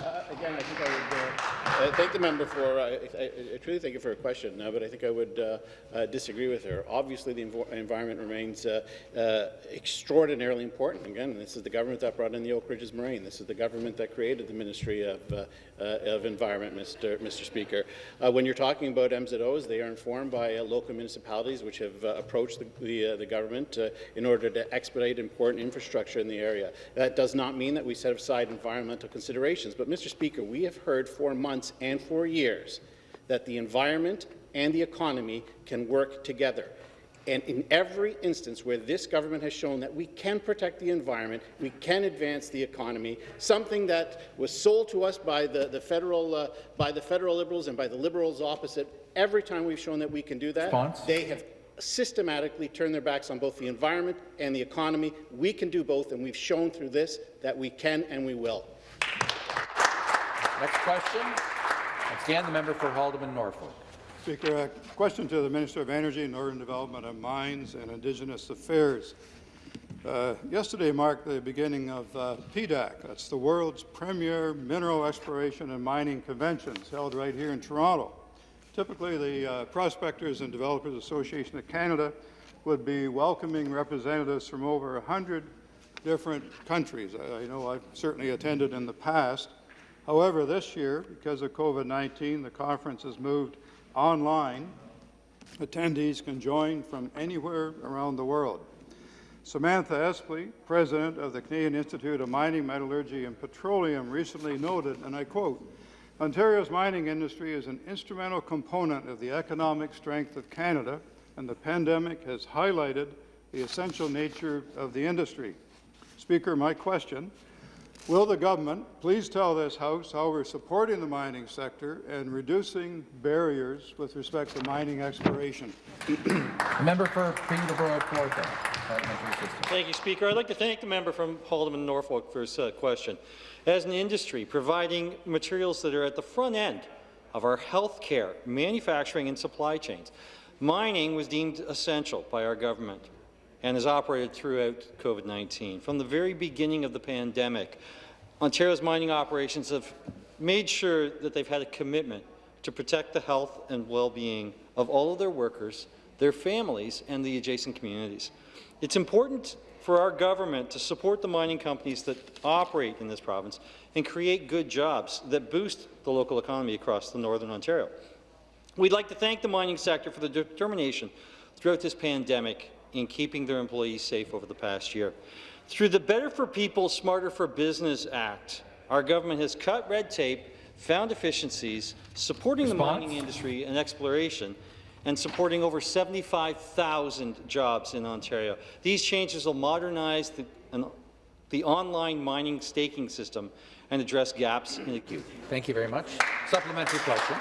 Uh, again, I think I would uh, uh, thank the member for, uh, I, I, truly thank you for her question, uh, but I think I would disagree with her. Obviously, the env environment remains extraordinarily important. Again, this is the government that brought in the Oak Ridges Moraine. This is the government that created the Ministry of, Uh, of Environment, Mr. Mr. Speaker. Uh, when you're talking about MZOs, they are informed by uh, local municipalities which have approached the, the, the government in order to expedite important infrastructure in the area. That does not mean that we set aside environmental considerations, but Mr. Speaker, we have heard for months and for years that the environment and the economy can work together. And in every instance where this government has shown that we can protect the environment, we can advance the economy, something that was sold to us by the, the federal uh, by the federal liberals and by the liberals opposite, every time we've shown that we can do that, Response? they have systematically turned their backs on both the environment and the economy. We can do both, and we've shown through this that we can and we will. Next question. Once again, the member for Haldimand Norfolk. Speaker, a question to the Minister of Energy, Northern Development and Mines and Indigenous Affairs. Uh, yesterday marked the beginning of uh, PDAC. That's the world's premier mineral exploration and mining conventions held right here in Toronto. Typically, the uh, Prospectors and Developers Association of Canada would be welcoming representatives from over 100 different countries. I, I know I've certainly attended in the past. However, this year, because of COVID-19, the conference has moved online. Attendees can join from anywhere around the world. Samantha Espley, president of the Canadian Institute of Mining, Metallurgy and Petroleum, recently noted, and I quote, Ontario's mining industry is an instrumental component of the economic strength of Canada, and the pandemic has highlighted the essential nature of the industry. Speaker, my question Will the government please tell this House how we're supporting the mining sector and reducing barriers with respect to mining exploration? the member for Peterborough Kawartha. Thank you, Speaker. I'd like to thank the member from Haldimand Norfolk for his uh, question. As an industry providing materials that are at the front end of our healthcare, manufacturing and supply chains, mining was deemed essential by our government and has operated throughout COVID-19. From the very beginning of the pandemic, Ontario's mining operations have made sure that they've had a commitment to protect the health and well-being of all of their workers, their families, and the adjacent communities. It's important for our government to support the mining companies that operate in this province and create good jobs that boost the local economy across the Northern Ontario. We'd like to thank the mining sector for the determination throughout this pandemic in keeping their employees safe over the past year. Through the Better for People, Smarter for Business Act, our government has cut red tape, found efficiencies, supporting Response? the mining industry and exploration, and supporting over 75,000 jobs in Ontario. These changes will modernize the, an, the online mining staking system and address gaps in the queue. Thank you very much. Supplementary question.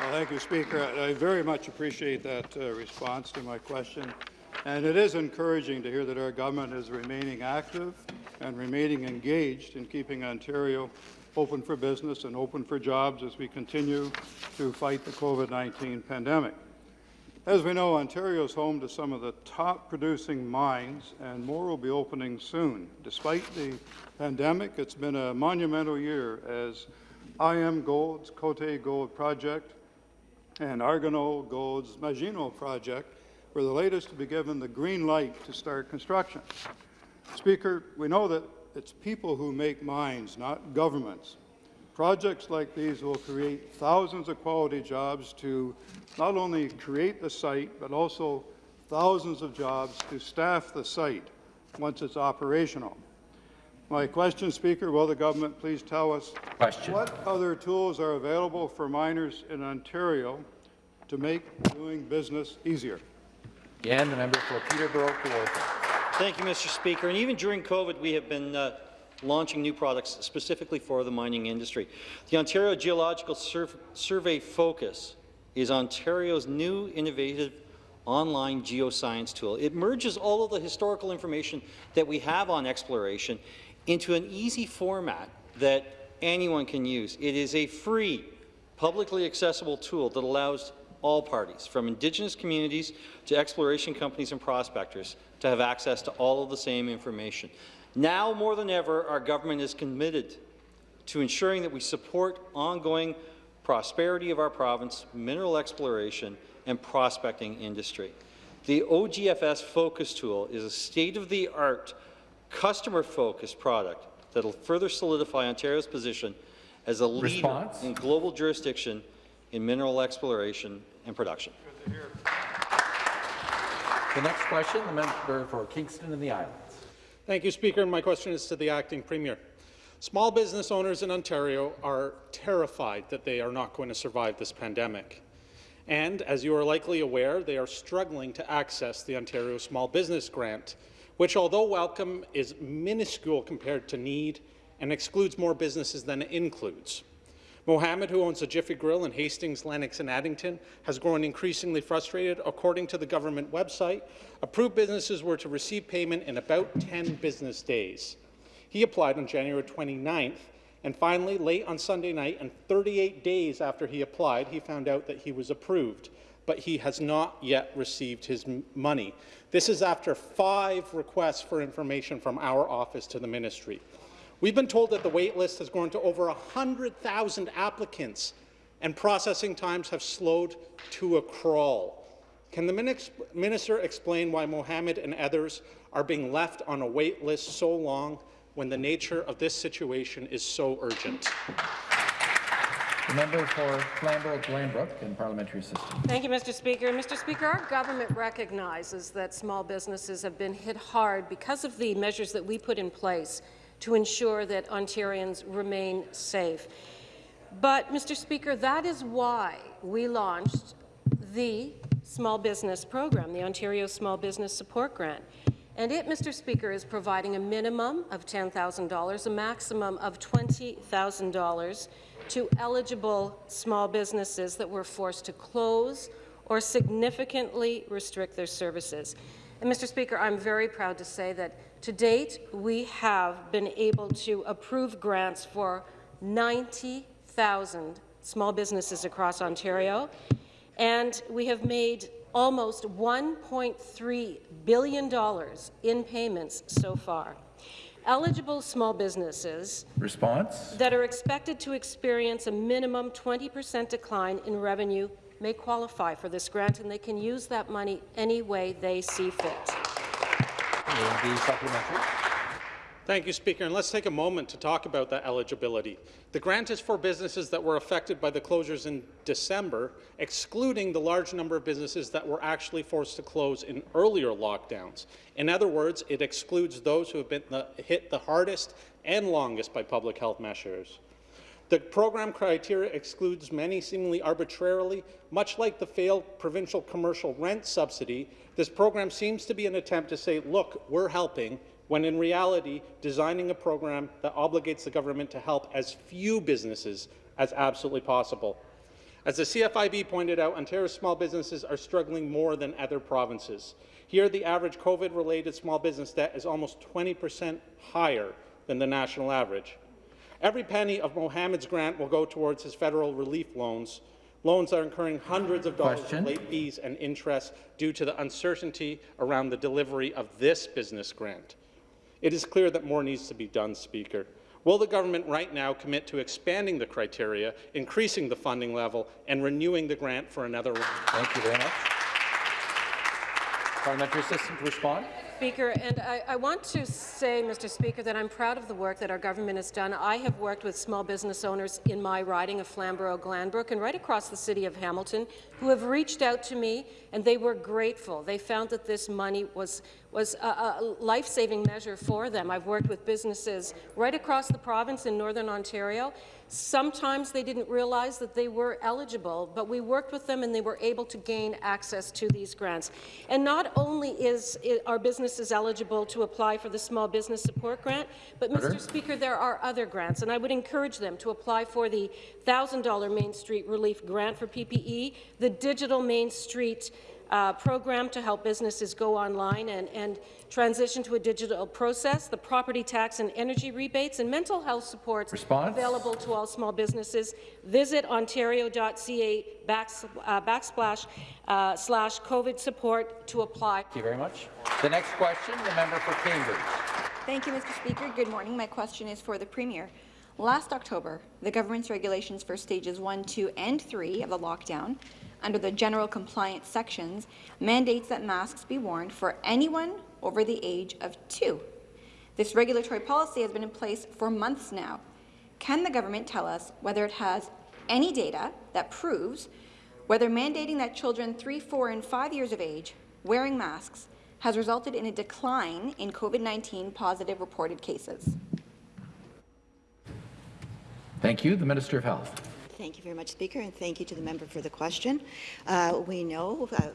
Well, thank you, Speaker. I, I very much appreciate that uh, response to my question. And it is encouraging to hear that our government is remaining active and remaining engaged in keeping Ontario open for business and open for jobs as we continue to fight the COVID-19 pandemic. As we know, Ontario is home to some of the top producing mines, and more will be opening soon. Despite the pandemic, it's been a monumental year as IAMGOLD's Côté Gold Project and Argonaut Gold's Magino Project were the latest to be given the green light to start construction. Speaker, we know that it's people who make mines, not governments. Projects like these will create thousands of quality jobs to not only create the site, but also thousands of jobs to staff the site once it's operational. My question, Speaker, will the government please tell us Question. what other tools are available for miners in Ontario to make doing business easier? Again, the member for Peterborough. Thank you, Mr. Speaker. And even during COVID, we have been uh, launching new products specifically for the mining industry. The Ontario Geological Sur Survey Focus is Ontario's new innovative online geoscience tool. It merges all of the historical information that we have on exploration into an easy format that anyone can use. It is a free, publicly accessible tool that allows all parties, from Indigenous communities to exploration companies and prospectors, to have access to all of the same information. Now more than ever, our government is committed to ensuring that we support ongoing prosperity of our province, mineral exploration, and prospecting industry. The OGFS Focus Tool is a state-of-the-art, customer-focused product that will further solidify Ontario's position as a leader Response? in global jurisdiction in mineral exploration and production. The next question, the member for Kingston and the Islands. Thank you, Speaker. My question is to the acting premier. Small business owners in Ontario are terrified that they are not going to survive this pandemic. And, as you are likely aware, they are struggling to access the Ontario Small Business Grant, which, although welcome, is minuscule compared to need and excludes more businesses than it includes. Mohammed, who owns a Jiffy Grill in Hastings, Lennox and Addington, has grown increasingly frustrated. According to the government website, approved businesses were to receive payment in about 10 business days. He applied on January 29th, and finally, late on Sunday night, and 38 days after he applied, he found out that he was approved, but he has not yet received his money. This is after five requests for information from our office to the ministry. We've been told that the wait list has grown to over 100,000 applicants and processing times have slowed to a crawl. Can the minister explain why Mohammed and others are being left on a wait list so long when the nature of this situation is so urgent? The member for Flamborough-Glanbrook and parliamentary assistant. Thank you, Mr. Speaker. Mr. Speaker, our government recognizes that small businesses have been hit hard because of the measures that we put in place to ensure that Ontarians remain safe. But, Mr. Speaker, that is why we launched the small business program, the Ontario Small Business Support Grant. And it, Mr. Speaker, is providing a minimum of $10,000, a maximum of $20,000 to eligible small businesses that were forced to close or significantly restrict their services. And, Mr. Speaker, I'm very proud to say that to date, we have been able to approve grants for 90,000 small businesses across Ontario, and we have made almost $1.3 billion in payments so far. Eligible small businesses Response? that are expected to experience a minimum 20% decline in revenue may qualify for this grant, and they can use that money any way they see fit. supplementary. Thank you, Speaker. And let's take a moment to talk about that eligibility. The grant is for businesses that were affected by the closures in December, excluding the large number of businesses that were actually forced to close in earlier lockdowns. In other words, it excludes those who have been the, hit the hardest and longest by public health measures. The program criteria excludes many seemingly arbitrarily. Much like the failed provincial commercial rent subsidy, this program seems to be an attempt to say, look, we're helping, when in reality, designing a program that obligates the government to help as few businesses as absolutely possible. As the CFIB pointed out, Ontario's small businesses are struggling more than other provinces. Here, the average COVID-related small business debt is almost 20 percent higher than the national average. Every penny of Mohammed's grant will go towards his federal relief loans. Loans are incurring hundreds of dollars Question. in late fees and interest due to the uncertainty around the delivery of this business grant. It is clear that more needs to be done, Speaker. Will the government right now commit to expanding the criteria, increasing the funding level, and renewing the grant for another round? Thank you very much. Parliamentary assistant to respond. Speaker, and I, I, want to say, Mr. Speaker, that I'm proud of the work that our government has done. I have worked with small business owners in my riding of Flamborough-Glanbrook and right across the city of Hamilton who have reached out to me, and they were grateful. They found that this money was, was a, a life-saving measure for them. I've worked with businesses right across the province in Northern Ontario, Sometimes they didn't realize that they were eligible, but we worked with them and they were able to gain access to these grants. And not only is our businesses eligible to apply for the Small Business Support Grant, but Order. Mr. Speaker, there are other grants, and I would encourage them to apply for the $1,000 Main Street Relief Grant for PPE, the Digital Main Street uh, program to help businesses go online and, and transition to a digital process, the property tax and energy rebates, and mental health supports Response? available to all small businesses. Visit ontario.ca uh, backsplash uh, slash COVID support to apply. Thank you very much. The next question, the member for Cambridge. Thank you, Mr. Speaker. Good morning. My question is for the Premier. Last October, the government's regulations for stages 1, 2, and 3 of the lockdown under the general compliance sections mandates that masks be worn for anyone over the age of two. This regulatory policy has been in place for months now. Can the government tell us whether it has any data that proves whether mandating that children 3, 4, and 5 years of age wearing masks has resulted in a decline in COVID-19 positive reported cases? Thank you. The Minister of Health. Thank you very much, Speaker, and thank you to the member for the question. Uh, we know uh,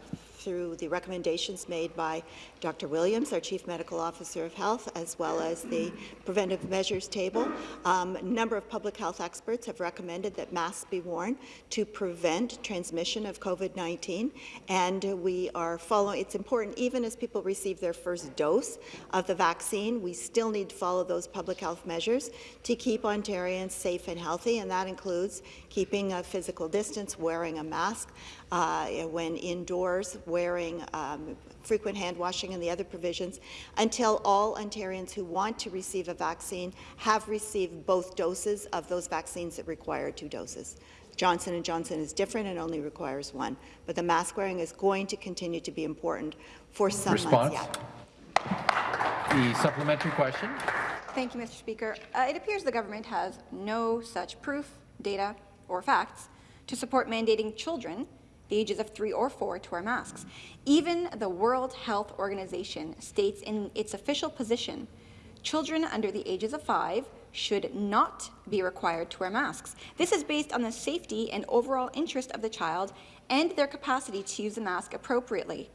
through the recommendations made by Dr. Williams, our Chief Medical Officer of Health, as well as the preventive measures table. Um, a number of public health experts have recommended that masks be worn to prevent transmission of COVID-19, and we are following. It's important, even as people receive their first dose of the vaccine, we still need to follow those public health measures to keep Ontarians safe and healthy, and that includes keeping a physical distance, wearing a mask, uh, when indoors, wearing um, frequent hand washing and the other provisions, until all Ontarians who want to receive a vaccine have received both doses of those vaccines that require two doses. Johnson & Johnson is different and only requires one, but the mask wearing is going to continue to be important for some Response. months yet. The supplementary question. Thank you, Mr. Speaker. Uh, it appears the government has no such proof, data, or facts to support mandating children the ages of three or four to wear masks. Even the World Health Organization states in its official position, children under the ages of five should not be required to wear masks. This is based on the safety and overall interest of the child and their capacity to use the mask appropriately.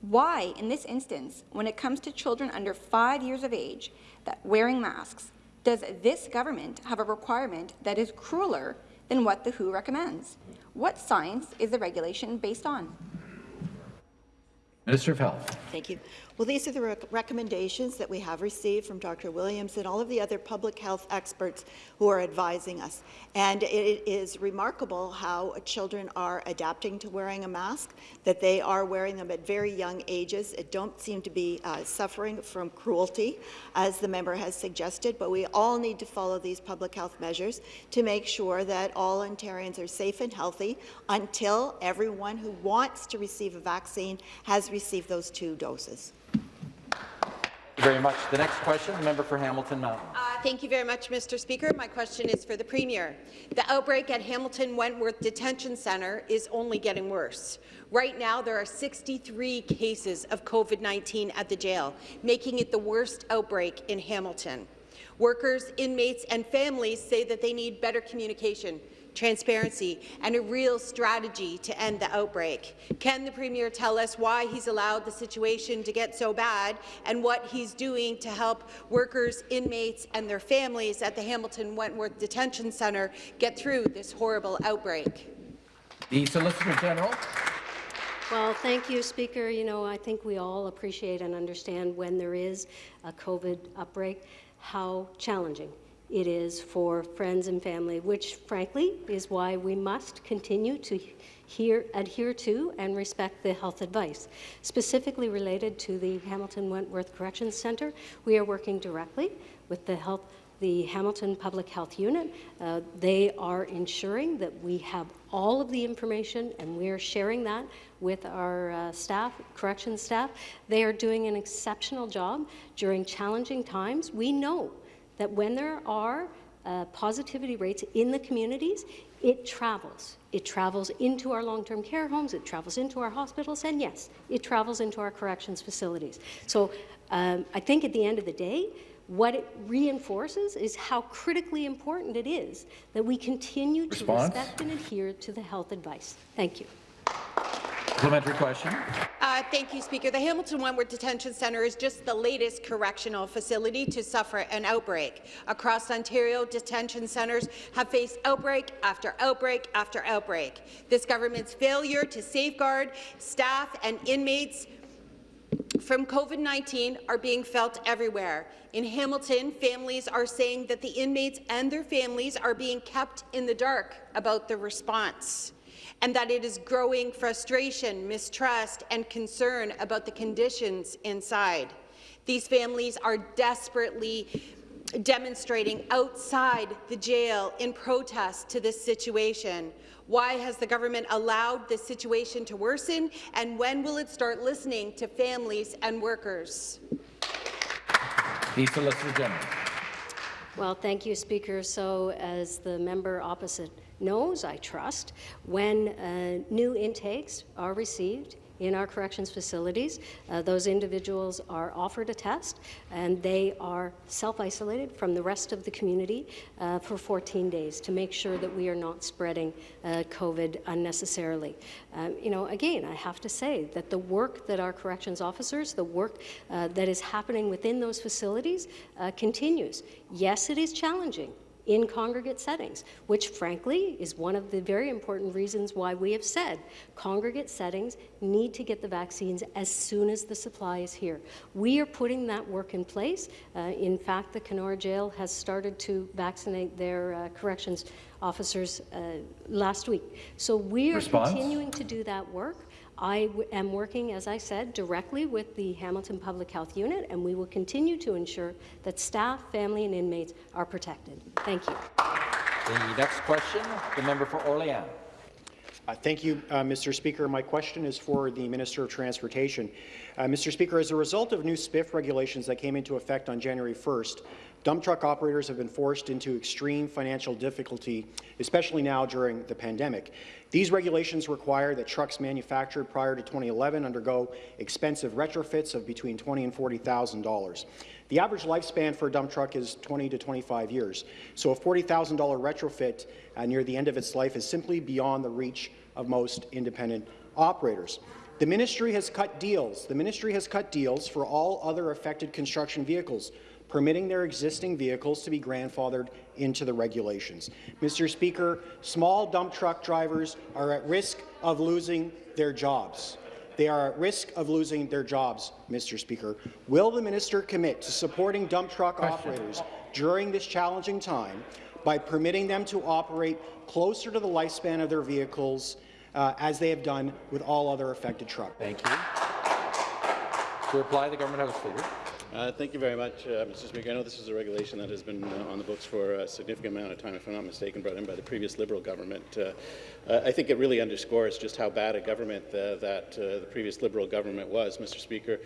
Why, in this instance, when it comes to children under five years of age that wearing masks, does this government have a requirement that is crueler than what the WHO recommends? What science is the regulation based on? Minister of Health. Thank you. Well, these are the rec recommendations that we have received from Dr. Williams and all of the other public health experts who are advising us. And it is remarkable how children are adapting to wearing a mask, that they are wearing them at very young ages. It don't seem to be uh, suffering from cruelty, as the member has suggested, but we all need to follow these public health measures to make sure that all Ontarians are safe and healthy until everyone who wants to receive a vaccine has received those two doses very much. The next question, the member for Hamilton Mountain. Uh, thank you very much, Mr. Speaker. My question is for the Premier. The outbreak at Hamilton Wentworth Detention Centre is only getting worse. Right now, there are 63 cases of COVID-19 at the jail, making it the worst outbreak in Hamilton. Workers, inmates and families say that they need better communication transparency, and a real strategy to end the outbreak. Can the Premier tell us why he's allowed the situation to get so bad and what he's doing to help workers, inmates and their families at the Hamilton Wentworth Detention Centre get through this horrible outbreak? The Solicitor General. Well, thank you, Speaker. You know, I think we all appreciate and understand when there is a COVID outbreak how challenging it is for friends and family, which frankly is why we must continue to hear, adhere to and respect the health advice. Specifically related to the Hamilton Wentworth Corrections Centre, we are working directly with the health the Hamilton Public Health Unit. Uh, they are ensuring that we have all of the information and we are sharing that with our uh, staff, corrections staff. They are doing an exceptional job during challenging times. We know that when there are uh, positivity rates in the communities, it travels. It travels into our long-term care homes, it travels into our hospitals, and yes, it travels into our corrections facilities. So um, I think at the end of the day, what it reinforces is how critically important it is that we continue Response? to respect and adhere to the health advice. Thank you. Supplementary question. Uh, thank you, Speaker. The Hamilton Wentworth Detention Centre is just the latest correctional facility to suffer an outbreak. Across Ontario, detention centres have faced outbreak after outbreak after outbreak. This government's failure to safeguard staff and inmates from COVID-19 are being felt everywhere. In Hamilton, families are saying that the inmates and their families are being kept in the dark about the response and that it is growing frustration, mistrust and concern about the conditions inside. These families are desperately demonstrating outside the jail in protest to this situation. Why has the government allowed this situation to worsen, and when will it start listening to families and workers? The Solicitor General. Well, thank you, Speaker. So, as the member opposite knows, I trust, when uh, new intakes are received in our corrections facilities, uh, those individuals are offered a test and they are self-isolated from the rest of the community uh, for 14 days to make sure that we are not spreading uh, COVID unnecessarily. Um, you know, again, I have to say that the work that our corrections officers, the work uh, that is happening within those facilities uh, continues. Yes, it is challenging in congregate settings, which frankly is one of the very important reasons why we have said congregate settings need to get the vaccines as soon as the supply is here. We are putting that work in place. Uh, in fact, the Kenora Jail has started to vaccinate their uh, corrections officers uh, last week. So we are Response? continuing to do that work. I am working, as I said, directly with the Hamilton Public Health Unit, and we will continue to ensure that staff, family, and inmates are protected. Thank you. The next question, the member for Orléans. Uh, thank you, uh, Mr. Speaker. My question is for the Minister of Transportation. Uh, Mr. Speaker, as a result of new SPIF regulations that came into effect on January 1st, dump truck operators have been forced into extreme financial difficulty, especially now during the pandemic. These regulations require that trucks manufactured prior to 2011 undergo expensive retrofits of between $20,000 and $40,000. The average lifespan for a dump truck is 20 to 25 years, so a $40,000 retrofit uh, near the end of its life is simply beyond the reach of most independent operators. The ministry has cut deals. The ministry has cut deals for all other affected construction vehicles, permitting their existing vehicles to be grandfathered into the regulations. Mr. Speaker, small dump truck drivers are at risk of losing their jobs. They are at risk of losing their jobs, Mr. Speaker. Will the minister commit to supporting dump truck operators during this challenging time by permitting them to operate closer to the lifespan of their vehicles uh, as they have done with all other affected trucks? Thank you. To reply, the government House Leader. Uh, thank you very much, uh, Mr. Speaker. I know this is a regulation that has been uh, on the books for a significant amount of time, if I'm not mistaken, brought in by the previous Liberal government. Uh, uh, I think it really underscores just how bad a government uh, that the previous Liberal government was, Mr. Speaker.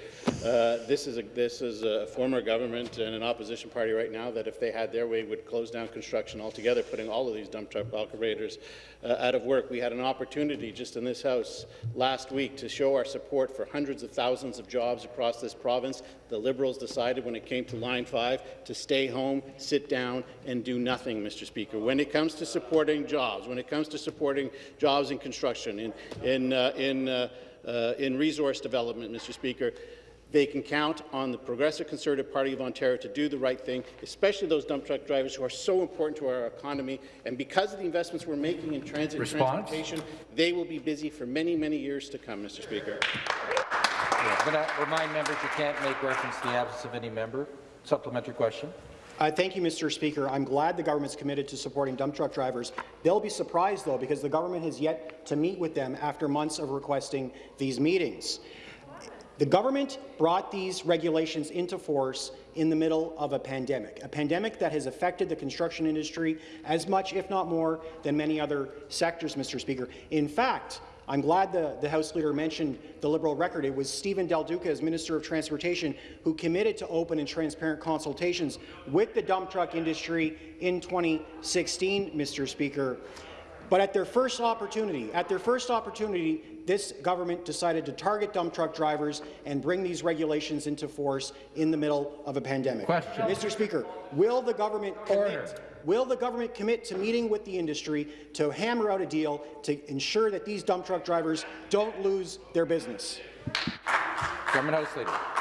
this is a this is a former government and an opposition party right now that, if they had their way, would close down construction altogether, putting all of these dump truck operators out of work. We had an opportunity just in this House last week to show our support for hundreds of thousands of jobs across this province. The Liberals decided when it came to Line 5 to stay home, sit down, and do nothing, Mr. Speaker. When it comes to supporting jobs, when it comes to supporting jobs in construction, in, in, uh, in, uh, uh, in resource development, Mr. Speaker, they can count on the Progressive Conservative Party of Ontario to do the right thing, especially those dump truck drivers who are so important to our economy. And because of the investments we're making in transit and transportation, they will be busy for many, many years to come, Mr. Speaker. I'm going to remind members you can't make reference to the absence of any member. Supplementary question. Uh, thank you, Mr. Speaker. I'm glad the government's committed to supporting dump truck drivers. They'll be surprised, though, because the government has yet to meet with them after months of requesting these meetings. The government brought these regulations into force in the middle of a pandemic, a pandemic that has affected the construction industry as much, if not more, than many other sectors, Mr. Speaker. In fact, I'm glad the, the House Leader mentioned the Liberal record. It was Stephen Del Duca, as Minister of Transportation, who committed to open and transparent consultations with the dump truck industry in 2016, Mr. Speaker. But at their first opportunity, at their first opportunity, this government decided to target dump truck drivers and bring these regulations into force in the middle of a pandemic. Question. Mr. Speaker, will the government Order. commit Will the government commit to meeting with the industry to hammer out a deal to ensure that these dump truck drivers don't lose their business? Government House Leader.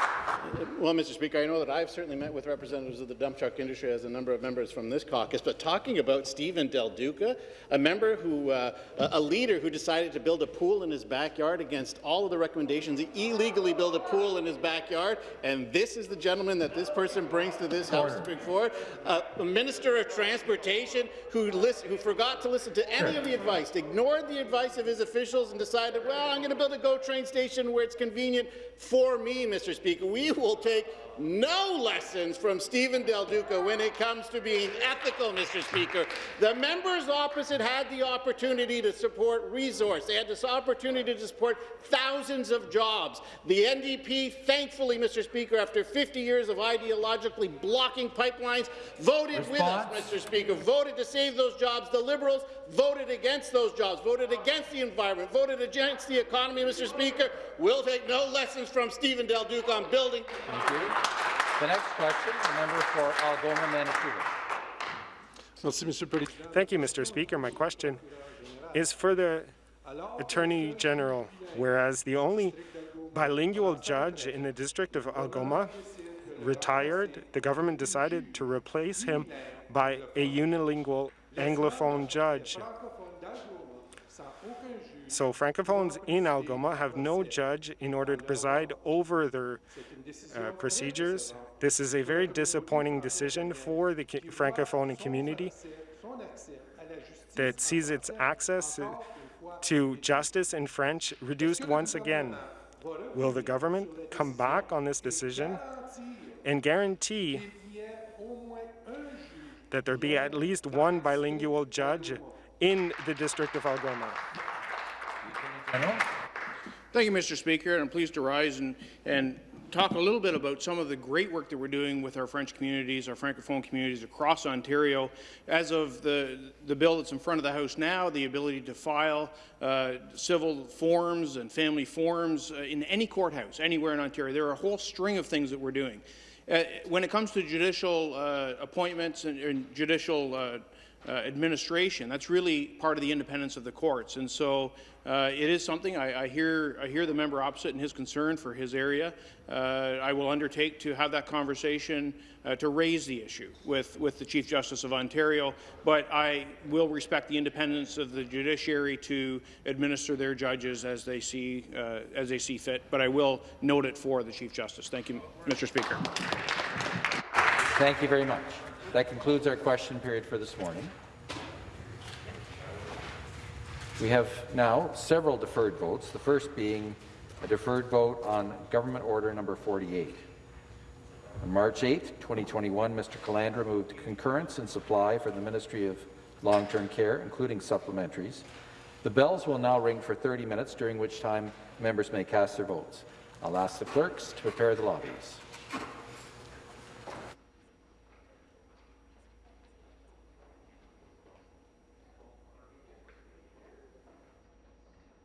Well, Mr. Speaker, I know that I've certainly met with representatives of the dump truck industry as a number of members from this caucus, but talking about Stephen Del Duca, a member who, uh, a leader who decided to build a pool in his backyard against all of the recommendations, he illegally built a pool in his backyard, and this is the gentleman that this person brings to this House to bring forward, uh, a minister of transportation who, who forgot to listen to any of the advice, ignored the advice of his officials and decided, well, I'm going to build a GO train station where it's convenient for me, Mr. Speaker. We will take no lessons from Stephen Del Duca when it comes to being ethical, Mr. Speaker. The members opposite had the opportunity to support resource. They had this opportunity to support thousands of jobs. The NDP, thankfully, Mr. Speaker, after 50 years of ideologically blocking pipelines, voted Response? with us, Mr. Speaker, voted to save those jobs. The Liberals voted against those jobs, voted against the environment, voted against the economy, Mr. Speaker. We'll take no lessons from Stephen Del Duca on building. Thank you. The next question, the member for Algoma, Manitoulin. Thank you, Mr. Speaker. My question is for the Attorney General, whereas the only bilingual judge in the District of Algoma retired, the government decided to replace him by a unilingual Anglophone judge. So Francophones in Algoma have no judge in order to preside over their uh, procedures. This is a very disappointing decision for the Francophone community that sees its access to justice in French reduced once again. Will the government come back on this decision and guarantee that there be at least one bilingual judge in the District of Algoma? Thank you, Mr. Speaker, and I'm pleased to rise and, and talk a little bit about some of the great work that we're doing with our French communities, our Francophone communities across Ontario. As of the, the bill that's in front of the House now, the ability to file uh, civil forms and family forms uh, in any courthouse, anywhere in Ontario. There are a whole string of things that we're doing. Uh, when it comes to judicial uh, appointments and, and judicial uh, administration. That's really part of the independence of the courts, and so uh, it is something I, I hear. I hear the member opposite and his concern for his area. Uh, I will undertake to have that conversation uh, to raise the issue with with the Chief Justice of Ontario. But I will respect the independence of the judiciary to administer their judges as they see uh, as they see fit. But I will note it for the Chief Justice. Thank you, Mr. Speaker. Thank you very much. That concludes our question period for this morning. We have now several deferred votes, the first being a deferred vote on Government Order Number 48. On March 8, 2021, Mr. Calandra moved concurrence and supply for the Ministry of Long-Term Care, including supplementaries. The bells will now ring for 30 minutes, during which time members may cast their votes. I'll ask the clerks to prepare the lobbies.